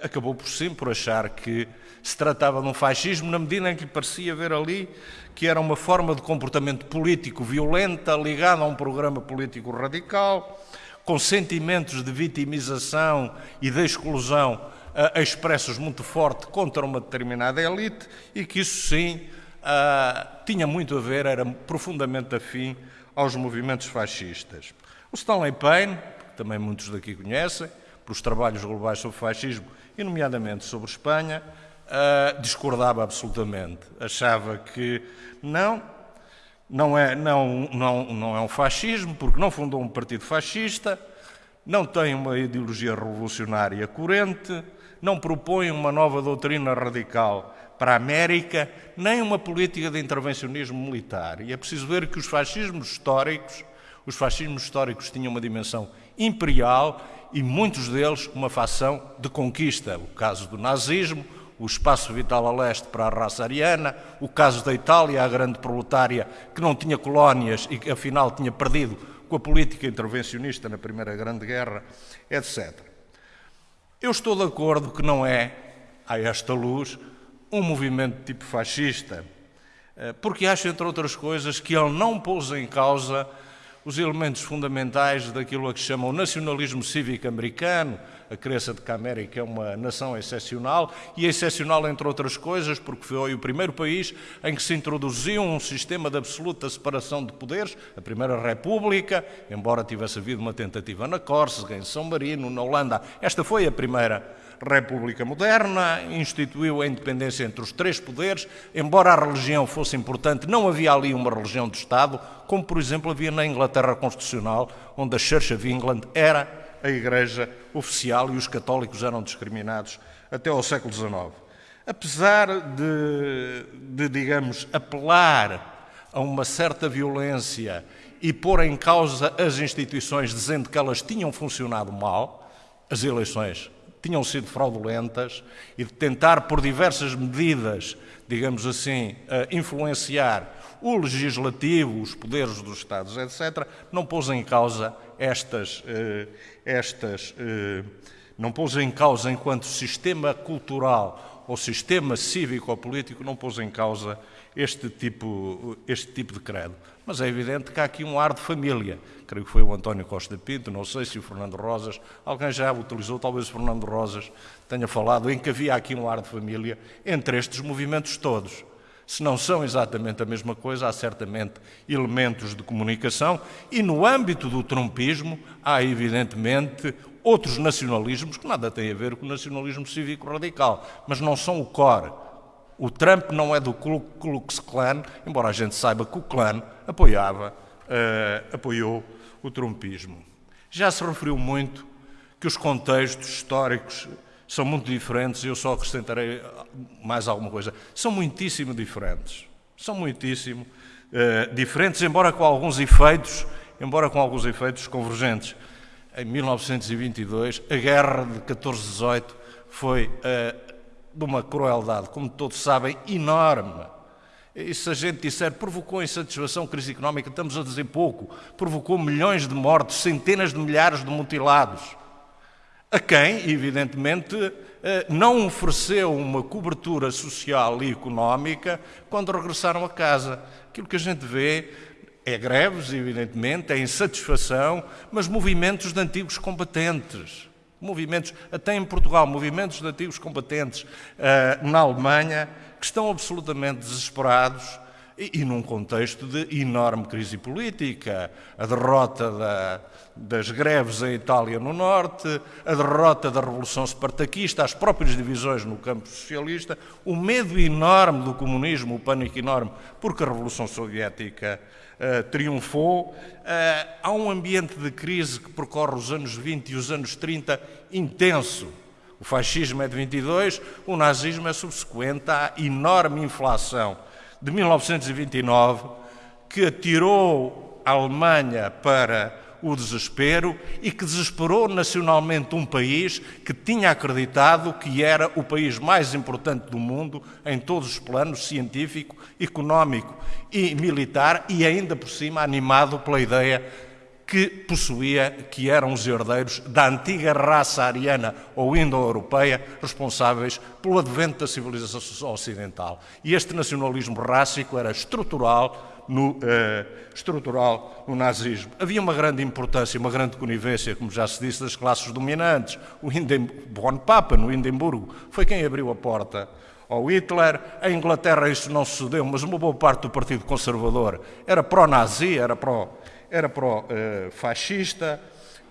acabou por sim por achar que se tratava de um fascismo na medida em que lhe parecia ver ali que era uma forma de comportamento político violenta ligada a um programa político radical, com sentimentos de vitimização e de exclusão uh, expressos muito forte contra uma determinada elite e que isso sim uh, tinha muito a ver, era profundamente afim aos movimentos fascistas. O Stanley Payne, que também muitos daqui conhecem, pelos trabalhos globais sobre fascismo e nomeadamente sobre Espanha, uh, discordava absolutamente. Achava que não, não é, não, não, não é um fascismo, porque não fundou um partido fascista, não tem uma ideologia revolucionária corrente, não propõe uma nova doutrina radical para a América, nem uma política de intervencionismo militar. E é preciso ver que os fascismos históricos, os fascismos históricos tinham uma dimensão imperial e muitos deles uma facção de conquista. O caso do nazismo, o espaço vital a leste para a raça ariana, o caso da Itália, a grande proletária que não tinha colónias e que afinal tinha perdido com a política intervencionista na Primeira Grande Guerra, etc. Eu estou de acordo que não é, a esta luz, um movimento tipo fascista, eh, porque acho, entre outras coisas, que ele não pôs em causa os elementos fundamentais daquilo a que chama o nacionalismo cívico americano, a crença de que a América é uma nação excepcional, e é excepcional, entre outras coisas, porque foi o primeiro país em que se introduziu um sistema de absoluta separação de poderes, a Primeira República, embora tivesse havido uma tentativa na Córcega, em São Marino, na Holanda. Esta foi a primeira República Moderna, instituiu a independência entre os três poderes, embora a religião fosse importante, não havia ali uma religião de Estado, como por exemplo havia na Inglaterra Constitucional, onde a Church of England era a Igreja oficial e os católicos eram discriminados até ao século XIX. Apesar de, de, digamos, apelar a uma certa violência e pôr em causa as instituições dizendo que elas tinham funcionado mal, as eleições tinham sido fraudulentas e de tentar, por diversas medidas, digamos assim, influenciar o legislativo, os poderes dos Estados, etc., não pôs em causa estas, eh, estas eh, não pôs em causa enquanto sistema cultural ou sistema cívico ou político, não pôs em causa este tipo, este tipo de credo. Mas é evidente que há aqui um ar de família. Creio que foi o António Costa Pinto, não sei se o Fernando Rosas, alguém já utilizou, talvez o Fernando Rosas tenha falado, em que havia aqui um ar de família entre estes movimentos todos. Se não são exatamente a mesma coisa, há certamente elementos de comunicação e no âmbito do trumpismo há evidentemente outros nacionalismos que nada têm a ver com o nacionalismo cívico radical, mas não são o core. O Trump não é do Klux Klan, embora a gente saiba que o clã apoiava, uh, apoiou o trumpismo. Já se referiu muito que os contextos históricos são muito diferentes e eu só acrescentarei mais alguma coisa. São muitíssimo diferentes. São muitíssimo uh, diferentes, embora com alguns efeitos, embora com alguns efeitos convergentes. Em 1922, a guerra de 14-18 foi uh, de uma crueldade, como todos sabem, enorme. E se a gente disser provocou insatisfação, crise económica, estamos a dizer pouco. Provocou milhões de mortes, centenas de milhares de mutilados. A quem, evidentemente, eh, não ofereceu uma cobertura social e económica quando regressaram a casa. Aquilo que a gente vê é greves, evidentemente, é insatisfação, mas movimentos de antigos combatentes movimentos, até em Portugal, movimentos de antigos combatentes uh, na Alemanha, que estão absolutamente desesperados e, e, num contexto de enorme crise política. A derrota da, das greves em Itália no Norte, a derrota da Revolução Espartaquista, as próprias divisões no campo socialista, o medo enorme do comunismo, o pânico enorme, porque a Revolução Soviética uh, triunfou. Uh, há um ambiente de crise que percorre os anos 20 e os anos 30 intenso. O fascismo é de 22, o nazismo é subsequente à enorme inflação de 1929 que atirou a Alemanha para o desespero e que desesperou nacionalmente um país que tinha acreditado que era o país mais importante do mundo em todos os planos científico, económico e militar e ainda por cima animado pela ideia que possuía, que eram os herdeiros da antiga raça ariana ou indo-europeia, responsáveis pelo advento da civilização ocidental. E este nacionalismo rássico era estrutural no, eh, estrutural no nazismo. Havia uma grande importância, uma grande conivência, como já se disse, das classes dominantes. O Hinden, Bonpapa, no Hindenburgo, foi quem abriu a porta ao Hitler. A Inglaterra isso não sucedeu, mas uma boa parte do Partido Conservador era pró-nazi, era pró-fascista.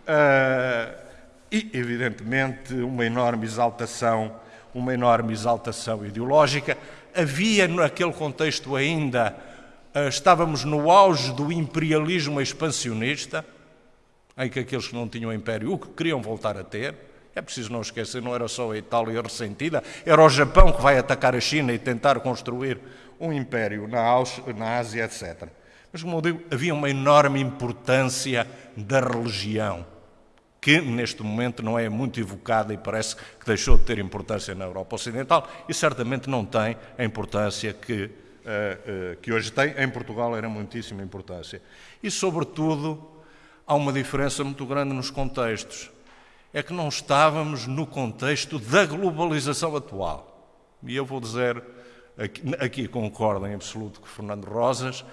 Eh, uh, e, evidentemente, uma enorme exaltação, uma enorme exaltação ideológica. Havia naquele contexto ainda estávamos no auge do imperialismo expansionista, em que aqueles que não tinham império o que queriam voltar a ter. É preciso não esquecer, não era só a Itália ressentida, era o Japão que vai atacar a China e tentar construir um império na, Ásia, etc. Mas, como eu digo, havia uma enorme importância da religião, que neste momento não é muito evocada e parece que deixou de ter importância na Europa Ocidental e certamente não tem a importância que que hoje tem, em Portugal era muitíssima importância. E, sobretudo, há uma diferença muito grande nos contextos. É que não estávamos no contexto da globalização atual. E eu vou dizer, aqui, aqui concordo em absoluto com Fernando Rosas,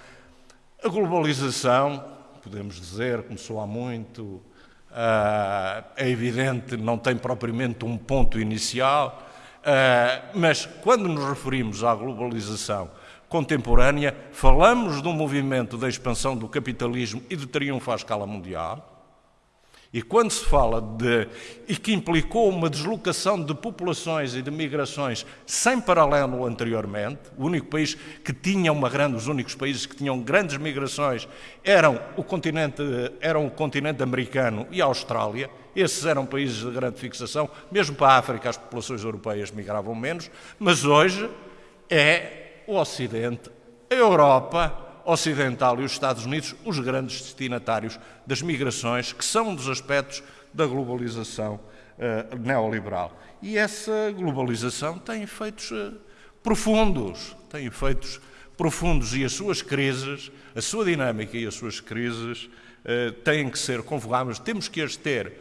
a globalização, podemos dizer, começou há muito, ah, é evidente, não tem propriamente um ponto inicial, ah, mas quando nos referimos à globalização contemporânea, falamos de um movimento da expansão do capitalismo e de triunfo à escala mundial. E quando se fala de. e que implicou uma deslocação de populações e de migrações sem paralelo anteriormente, o único país que tinha uma grande, os únicos países que tinham grandes migrações eram o continente, eram o continente americano e a Austrália, esses eram países de grande fixação, mesmo para a África as populações europeias migravam menos, mas hoje é o Ocidente, a Europa Ocidental e os Estados Unidos os grandes destinatários das migrações, que são um dos aspectos da globalização uh, neoliberal. E essa globalização tem efeitos uh, profundos, tem efeitos profundos e as suas crises, a sua dinâmica e as suas crises uh, têm que ser convocadas, temos que as ter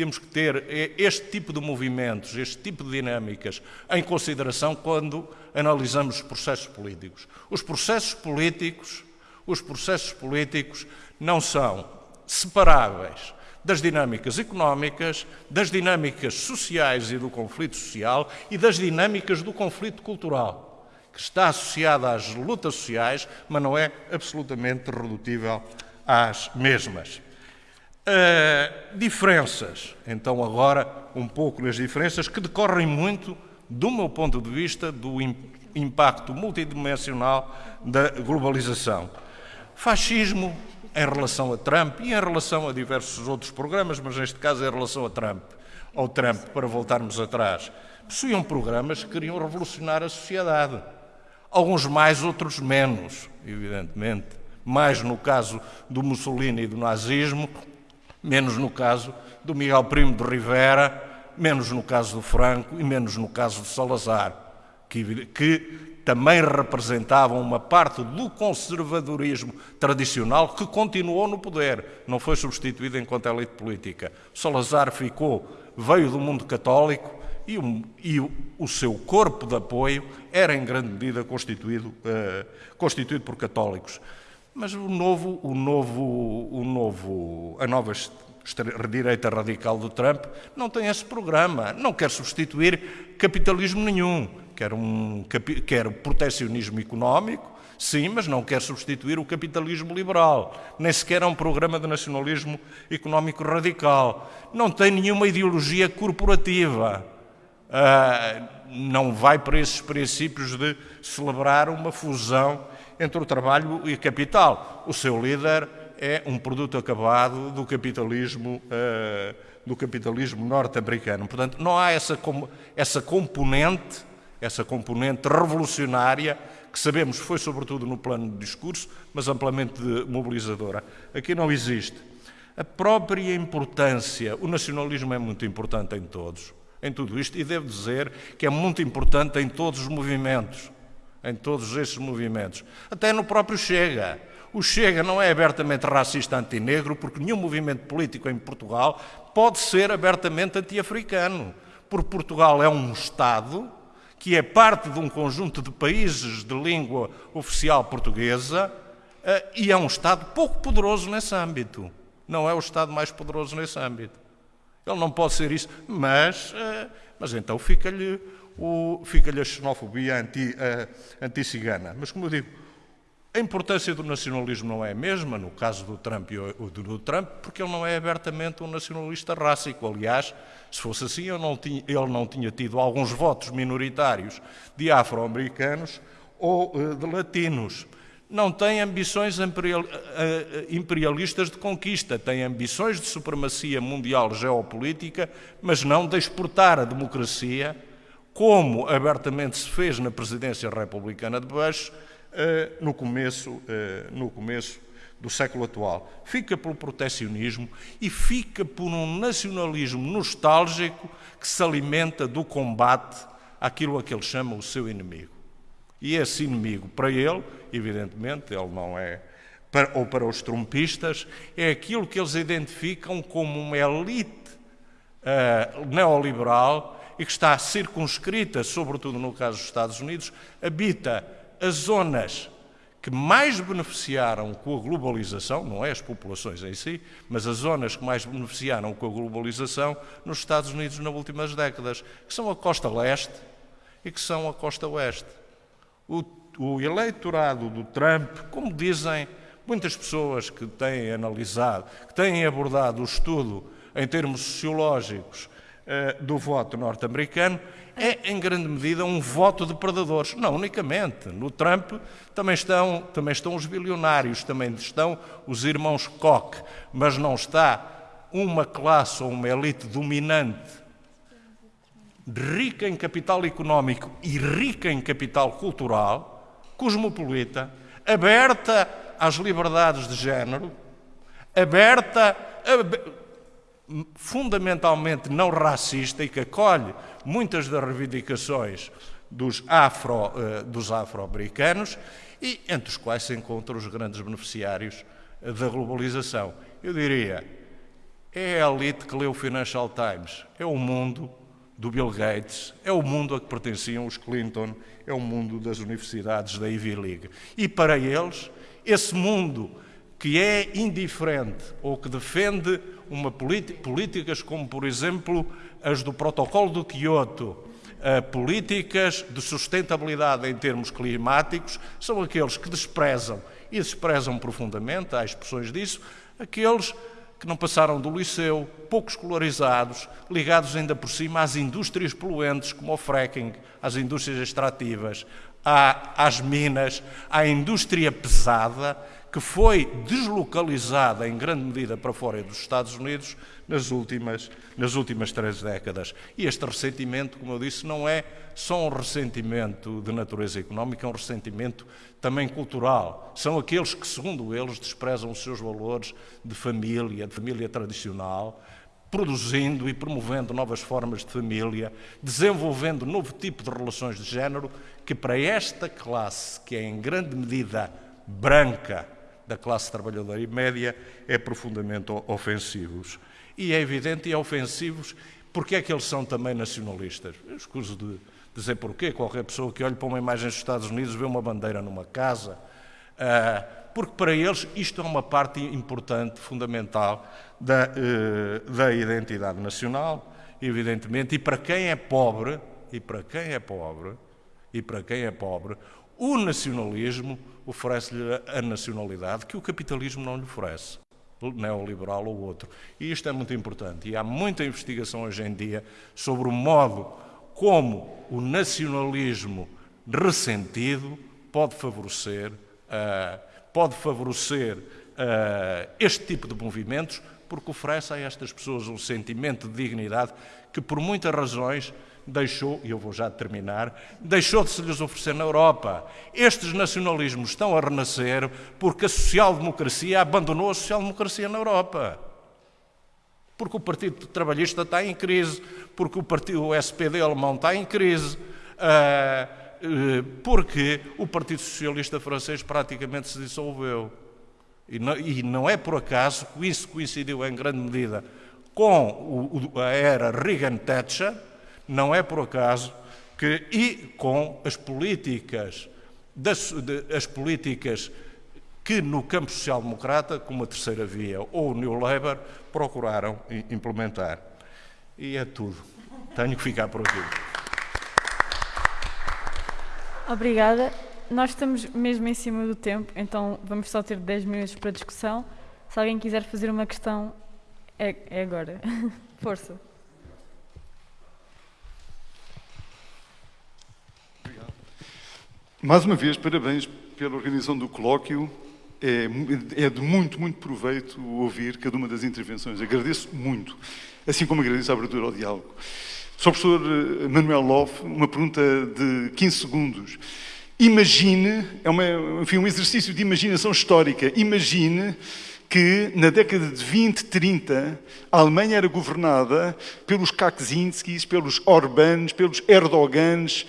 temos que ter este tipo de movimentos, este tipo de dinâmicas em consideração quando analisamos os processos políticos. Os processos políticos, os processos políticos não são separáveis das dinâmicas económicas, das dinâmicas sociais e do conflito social e das dinâmicas do conflito cultural, que está associada às lutas sociais, mas não é absolutamente redutível às mesmas. Uh, diferenças, então agora um pouco nas diferenças que decorrem muito, do meu ponto de vista, do impacto multidimensional da globalização. Fascismo em relação a Trump e em relação a diversos outros programas, mas neste caso em relação a Trump, ao Trump, para voltarmos atrás, possuíam programas que queriam revolucionar a sociedade. Alguns mais, outros menos, evidentemente. Mais no caso do Mussolini e do nazismo, menos no caso do Miguel Primo de Rivera, menos no caso do Franco e menos no caso de Salazar, que, que também representavam uma parte do conservadorismo tradicional que continuou no poder, não foi substituído enquanto elite política. Salazar ficou, veio do mundo católico e, o, e o, seu corpo de apoio era em grande medida constituído, uh, constituído por católicos. Mas o novo, o novo, o novo, a nova direita radical do Trump não tem esse programa, não quer substituir capitalismo nenhum, quer um quer protecionismo económico, sim, mas não quer substituir o capitalismo liberal, nem sequer é um programa de nacionalismo económico radical, não tem nenhuma ideologia corporativa. Uh, não vai para esses princípios de celebrar uma fusão entre o trabalho e o capital. O seu líder é um produto acabado do capitalismo, do capitalismo norte-americano. Portanto, não há essa, essa componente, essa componente revolucionária que sabemos foi sobretudo no plano de discurso, mas amplamente mobilizadora. Aqui não existe. A própria importância, o nacionalismo é muito importante em todos, em tudo isto, e devo dizer que é muito importante em todos os movimentos, em todos esses movimentos, até no próprio Chega. O Chega não é abertamente racista antinegro, porque nenhum movimento político em Portugal pode ser abertamente anti-africano. Porque Portugal é um Estado que é parte de um conjunto de países de língua oficial portuguesa eh, e é um Estado pouco poderoso nesse âmbito. Não é o Estado mais poderoso nesse âmbito. Ele não pode ser isso, mas, eh, mas então fica-lhe fica a xenofobia eh, anti-cigana. Mas, como eu digo, a importância do nacionalismo não é a mesma, no caso do Trump, do Trump porque ele não é abertamente um nacionalista rássico. Aliás, se fosse assim, ele não tinha, ele não tinha tido alguns votos minoritários de afro-americanos ou eh, de latinos. Não tem ambições eh, eh, imperialistas de conquista, tem ambições de supremacia mundial geopolítica, mas não de exportar a democracia, como abertamente se fez na presidência republicana de Bush eh, no, começo, eh, no começo do século atual. Fica pelo protecionismo e fica por um nacionalismo nostálgico que se alimenta do combate àquilo a que ele chama o seu inimigo. E esse inimigo, para ele, evidentemente, ele não é, ou para os trumpistas, é aquilo que eles identificam como uma elite uh, neoliberal e que está circunscrita, sobretudo no caso dos Estados Unidos, habita as zonas que mais beneficiaram com a globalização, não é as populações em si, mas as zonas que mais beneficiaram com a globalização nos Estados Unidos nas últimas décadas, que são a costa leste e que são a costa oeste. O, o eleitorado do Trump, como dizem muitas pessoas que têm analisado, que têm abordado o estudo em termos sociológicos eh, do voto norte-americano, é, em grande medida, um voto de predadores. Não unicamente. No Trump também estão, também estão os bilionários, também estão os irmãos Koch, mas não está uma classe ou uma elite dominante, rica em capital económico e rica em capital cultural, cosmopolita, aberta às liberdades de género, aberta, fundamentalmente não racista e que acolhe muitas das reivindicações dos, afro, eh, e entre os quais se encontram os grandes beneficiários eh, da globalização. Eu diria, é a elite que lê o Financial Times, é o mundo do Bill Gates, é o mundo a que pertenciam os Clinton, é o mundo das universidades da Ivy League. E para eles, esse mundo que é indiferente ou que defende uma políticas como, por exemplo, as do Protocolo do Quioto, políticas de sustentabilidade em termos climáticos, são aqueles que desprezam, e desprezam profundamente, há expressões disso, aqueles que não passaram do liceu, pouco escolarizados, ligados ainda por cima às indústrias poluentes, como o fracking, às indústrias extrativas, às minas, à indústria pesada, que foi deslocalizada em grande medida para fora dos Estados Unidos nas últimas, nas últimas três décadas. E este ressentimento, como eu disse, não é só um ressentimento de natureza económica, é um ressentimento também cultural. São aqueles que, segundo eles, desprezam os seus valores de família, de família tradicional, produzindo e promovendo novas formas de família, desenvolvendo novo tipo de relações de género que para esta classe, que é em grande medida branca da classe trabalhadora e média, é profundamente ofensivos. E é evidente e é ofensivos porque é que eles são também nacionalistas. Eu escuso de dizer porquê. Qualquer pessoa que olhe para uma imagem dos Estados Unidos vê uma bandeira numa casa. Uh, porque para eles isto é uma parte importante, fundamental da, eh, da identidade nacional, evidentemente, e para quem é pobre, e para quem é pobre, e para quem é pobre, o nacionalismo oferece-lhe a nacionalidade que o capitalismo não lhe oferece, neoliberal ou outro. E isto é muito importante. E há muita investigação hoje em dia sobre o modo como o nacionalismo ressentido pode favorecer uh, pode favorecer uh, este tipo de movimentos, porque oferece a estas pessoas um sentimento de dignidade que, por muitas razões, deixou, e eu vou já terminar, deixou de se lhes oferecer na Europa. Estes nacionalismos estão a renascer porque a social-democracia abandonou a social-democracia na Europa. Porque o Partido Trabalhista está em crise, porque o, partido, o SPD alemão está em crise. Uh, eh, porque o Partido Socialista Francês praticamente se dissolveu. E não é por acaso que isso coincidiu em grande medida com a era Reagan-Thatcher, não é por acaso que, e com as políticas, das, de, as políticas que no campo social-democrata, como a terceira via ou o New Labour, procuraram implementar. E é tudo. Tenho que ficar por aqui. Obrigada. Nós estamos mesmo em cima do tempo, então vamos só ter 10 minutos para discussão. Se alguém quiser fazer uma questão, é, é agora. Força. Mais uma vez, parabéns pela organização do colóquio. É, é, de muito, muito proveito ouvir cada uma das intervenções. Agradeço muito, assim como agradeço a abertura ao diálogo. Sr. Professor eh, Manuel Loff, uma pergunta de 15 segundos. Imagine, é uma, enfim, um exercício de imaginação histórica, imagine que na década de 20, 30, a Alemanha era governada pelos Kaczynskis, pelos Orbans, pelos Erdogans,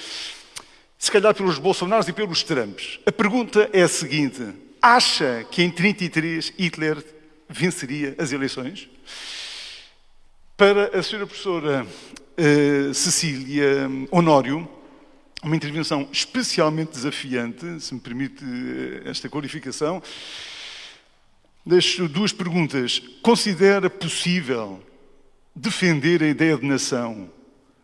se calhar pelos Bolsonaros e pelos Trumps. A pergunta é a seguinte: acha que em 33 Hitler venceria as eleições? Para a senhora professora uh, Cecília Honório, uma intervenção especialmente desafiante, se me permite eh, esta qualificação. Deixo duas perguntas. Considera possível defender a ideia de nação,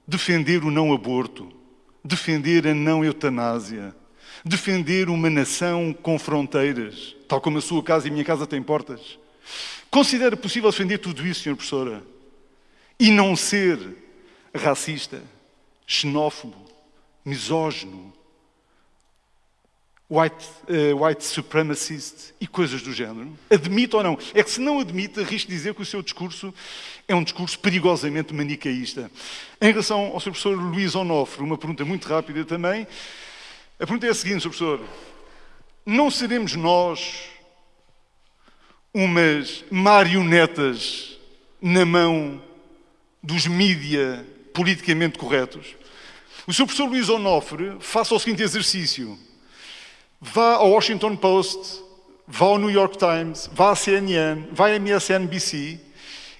defender o não aborto, defender a não eutanásia, defender uma nação com fronteiras, tal como a sua casa e a minha casa têm portas? Considera possível defender tudo isso, Sra. Professora? E não ser racista, xenófobo, misógino, white, uh, white supremacist e coisas do género? Admite ou não? É que se não admite, arrisco dizer que o seu discurso é um discurso perigosamente manicaísta. Em relação ao seu professor Luís Onofre, uma pergunta muito rápida também. A pergunta é a seguinte, Sr. Professor. Não seremos nós umas marionetas na mão dos mídia politicamente corretos. O seu professor Luís Onofre faça o seguinte exercício. Vá ao Washington Post, vá ao New York Times, vá à CNN, vá à MSNBC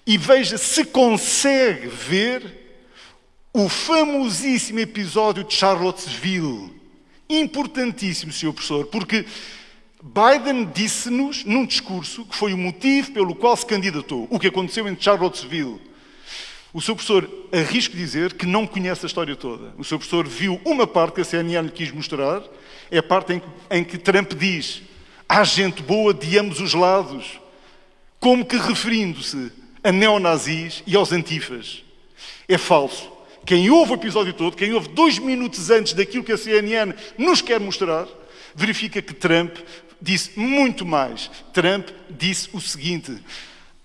e veja se consegue ver o famosíssimo episódio de Charlottesville. Importantíssimo, senhor professor, porque Biden disse-nos num discurso que foi o motivo pelo qual se candidatou. O que aconteceu em Charlottesville o seu professor arrisco dizer que não conhece a história toda. O seu professor viu uma parte que a CNN lhe quis mostrar, é a parte em que, em que Trump diz há gente boa de ambos os lados, como que referindo-se a neonazis e aos antifas. É falso. Quem ouve o episódio todo, quem ouve dois minutos antes daquilo que a CNN nos quer mostrar, verifica que Trump disse muito mais. Trump disse o seguinte: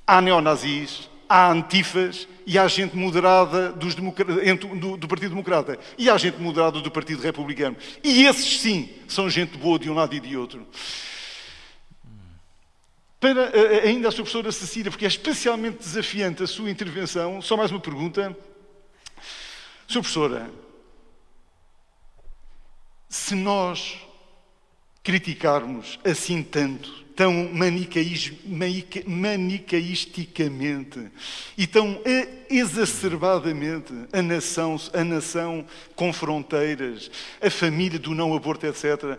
há neonazis, há antifas e há gente moderada do, do, Partido Democrata e há gente moderada do Partido Republicano. E esses sim são gente boa de um lado e de outro. Para eh, eh, ainda a sua professora Cecília, porque é especialmente desafiante a sua intervenção, só mais uma pergunta. Sua professora, se nós criticarmos assim tanto tão manicaisticamente e tão exacerbadamente a nação, a nação com fronteiras, a família do não aborto, etc.,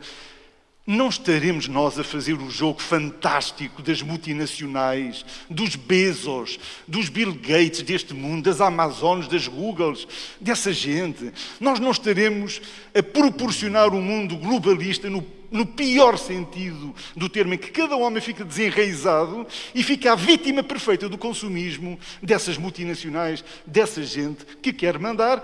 não estaremos nós a fazer o jogo fantástico das multinacionais, dos Bezos, dos Bill Gates deste mundo, das Amazonas, das Googles, dessa gente. Nós não estaremos a proporcionar um mundo globalista no, no pior sentido do termo, em que cada homem fica desenraizado e fica a vítima perfeita do consumismo dessas multinacionais, dessa gente que quer mandar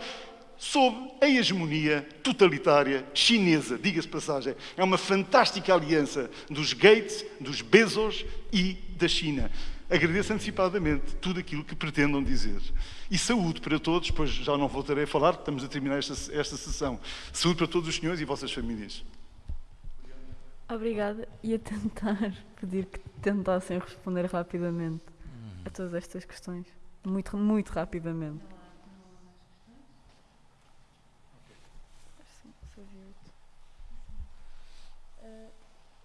sob a hegemonia totalitária chinesa. Diga-se passagem, é uma fantástica aliança dos Gates, dos Bezos e da China. Agradeço antecipadamente tudo aquilo que pretendam dizer. E saúde para todos, pois já não voltarei a falar, estamos a terminar esta, esta sessão. Saúde para todos os senhores e vossas famílias. Obrigada. E a tentar pedir que tentassem responder rapidamente a todas estas questões. Muito, muito rapidamente.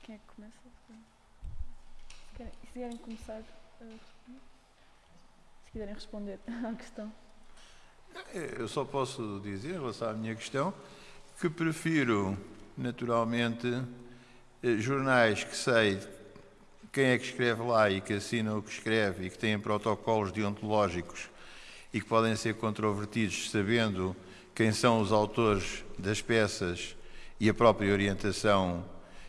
Quem é que começa? Se, querem, se quiserem começar a responder, se quiserem responder à questão. Eu só posso dizer, em relação à minha questão, que prefiro, naturalmente, eh, jornais que sei quem é que escreve lá e que assina o que escreve e que têm protocolos deontológicos e que podem ser controvertidos sabendo quem são os autores das peças e a própria orientação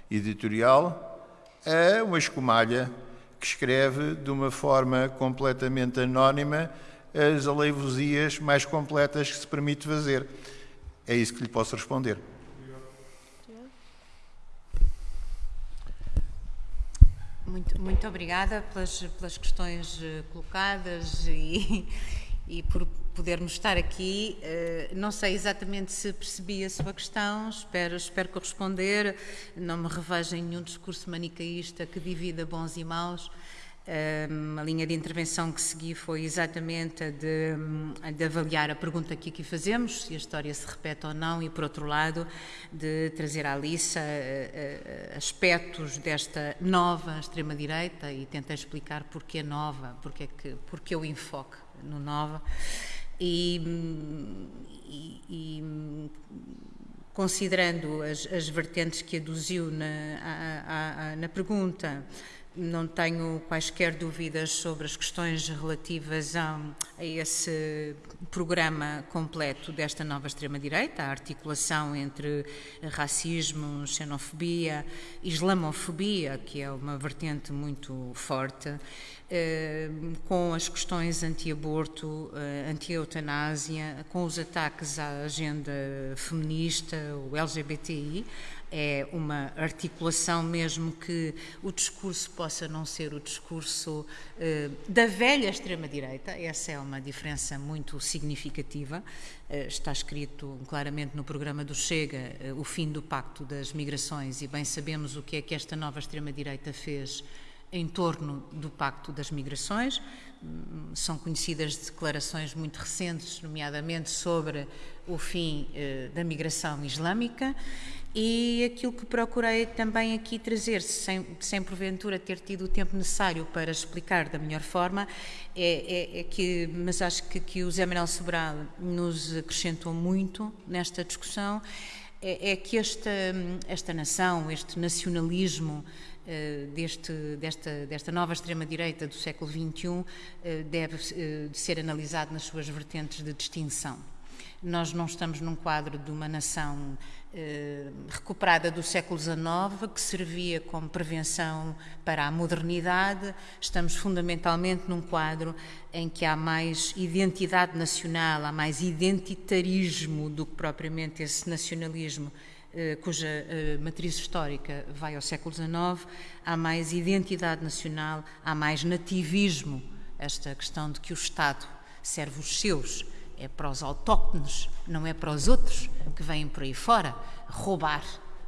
editorial é uma escumalha que escreve de uma forma completamente anónima as aleivosias mais completas que se permite fazer. É isso que lhe posso responder. Muito, muito obrigada pelas, pelas questões eh, colocadas e, e por podermos estar aqui. Eh, não sei exatamente se percebi a sua questão, espero, espero corresponder. Não me revejo em nenhum discurso manicaísta que divida bons e maus. Eh, a linha de intervenção que segui foi exatamente a de, a de, avaliar a pergunta que aqui fazemos, se a história se repete ou não, e por outro lado, de trazer à liça eh, aspectos desta nova extrema-direita e tentar explicar porquê nova, porque, que, porque o enfoque no nova. E, e, considerando as, as, vertentes que aduziu na, a, a, na pergunta, não tenho quaisquer dúvidas sobre as questões relativas a, a esse programa completo desta nova extrema-direita, a articulação entre racismo, xenofobia, islamofobia, que é uma vertente muito forte, eh, com as questões anti-aborto, eh, anti-eutanásia, com os ataques à agenda feminista, o LGBTI, é uma articulação mesmo que o discurso possa não ser o discurso eh, da velha extrema-direita, essa é uma diferença muito significativa. Eh, está escrito claramente no programa do Chega eh, o fim do Pacto das Migrações e bem sabemos o que é que esta nova extrema-direita fez em torno do Pacto das Migrações. Hum, são conhecidas declarações muito recentes, nomeadamente sobre o fim eh, da migração islâmica. E aquilo que procurei também aqui trazer, sem, sem porventura ter tido o tempo necessário para explicar da melhor forma, é, é, é que, mas acho que, que o Zé Manuel Sobral nos acrescentou muito nesta discussão, é, é que esta, esta nação, este nacionalismo, eh, deste, desta, desta nova extrema-direita do século XXI eh, deve eh, ser analisado nas suas vertentes de distinção. Nós não estamos num quadro de uma nação recuperada do século XIX, que servia como prevenção para a modernidade. Estamos fundamentalmente num quadro em que há mais identidade nacional, há mais identitarismo do que propriamente esse nacionalismo eh, cuja eh, matriz histórica vai ao século XIX, há mais identidade nacional, há mais nativismo. Esta questão de que o Estado serve os seus, é para os autóctones, não é para os outros que vêm por aí fora roubar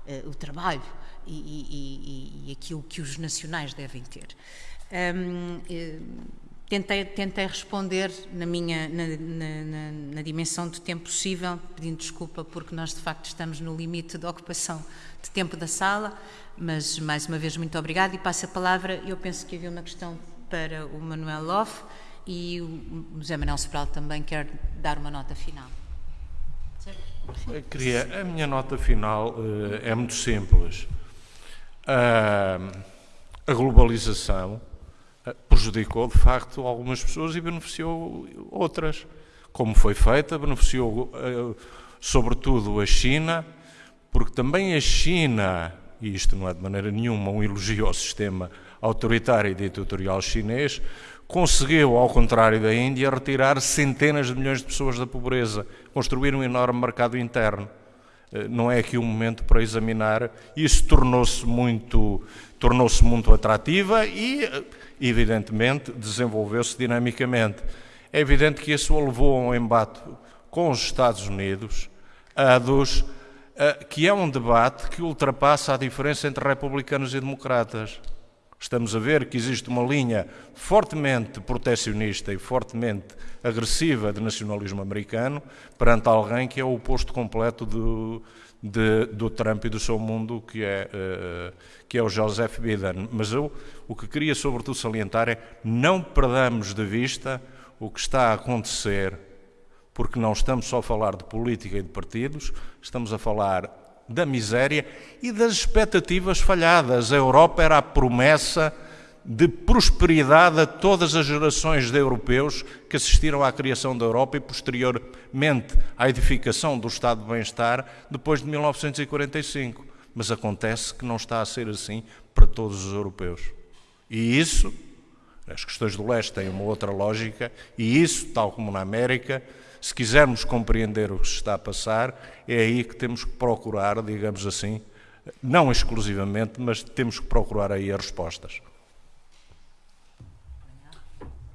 uh, o trabalho e, e, e, aquilo que os nacionais devem ter. Um, tentei, tentei responder na minha na, na, na, dimensão do tempo possível, pedindo desculpa porque nós de facto estamos no limite da ocupação de tempo da sala, mas mais uma vez muito obrigada e passo a palavra. Eu penso que havia uma questão para o Manuel Loff e o José Manuel Sobral também quer dar uma nota final. Queria, a minha nota final uh, é muito simples. Uh, a globalização eh, prejudicou de facto algumas pessoas e beneficiou outras. Como foi feita, beneficiou uh, sobretudo a China, porque também a China, e isto não é de maneira nenhuma um elogio ao sistema autoritário e ditatorial chinês, conseguiu, ao contrário da Índia, retirar centenas de milhões de pessoas da pobreza, construir um enorme mercado interno. Eh, não é aqui o um momento para examinar. Isso tornou-se muito, tornou-se muito atrativa e, eh, evidentemente, desenvolveu-se dinamicamente. É evidente que isso levou a um embate com os Estados Unidos, a dos, a, que é um debate que ultrapassa a diferença entre republicanos e democratas. Estamos a ver que existe uma linha fortemente protecionista e fortemente agressiva de nacionalismo americano perante alguém que é o oposto completo do, de, do Trump e do seu mundo, que é, uh, que é o Joseph Biden. Mas eu o que queria sobretudo salientar é não perdamos de vista o que está a acontecer, porque não estamos só a falar de política e de partidos, estamos a falar da miséria e das expectativas falhadas. A Europa era a promessa de prosperidade a todas as gerações de europeus que assistiram à criação da Europa e posteriormente à edificação do Estado de Bem-Estar depois de 1945. Mas acontece que não está a ser assim para todos os europeus. E isso, as questões do leste têm uma outra lógica, e isso, tal como na América, se quisermos compreender o que se está a passar, é aí que temos que procurar, digamos assim, não exclusivamente, mas temos que procurar aí as respostas.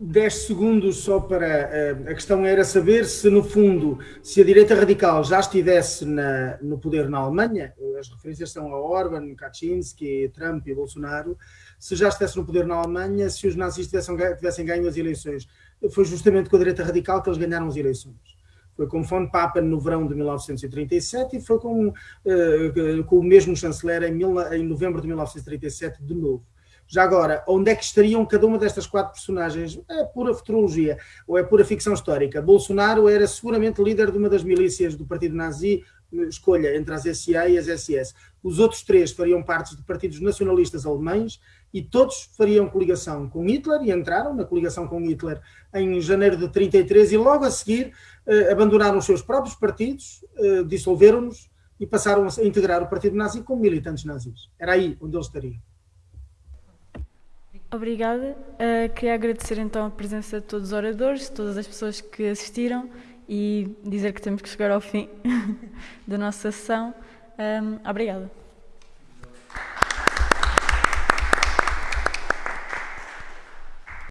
10 segundos só para. Eh, a questão era saber se, no fundo, se a direita radical já estivesse na, no poder na Alemanha, as referências são a Orban, Kaczynski, Trump e Bolsonaro, se já estivesse no poder na Alemanha, se os nazis tivessem, tivessem ganho as eleições foi justamente com a direita radical que eles ganharam as eleições. Foi com von Papen no verão de 1937 e foi com, uh, com o mesmo chanceler em, mil, em novembro de 1937 de novo. Já agora, onde é que estariam cada uma destas quatro personagens? É pura futurologia ou é pura ficção histórica. Bolsonaro era seguramente líder de uma das milícias do partido nazi, escolha entre as SA e as SS. Os outros três fariam parte de partidos nacionalistas alemães e todos fariam coligação com Hitler e entraram na coligação com Hitler em janeiro de 33 e logo a seguir eh, abandonaram os seus próprios partidos, eh, dissolveram-nos e passaram a integrar o partido nazi como militantes nazis. Era aí onde eles estariam. Obrigada. Uh, queria agradecer então a presença de todos os oradores, todas as pessoas que assistiram e dizer que temos que chegar ao fim da nossa sessão. Um, obrigada.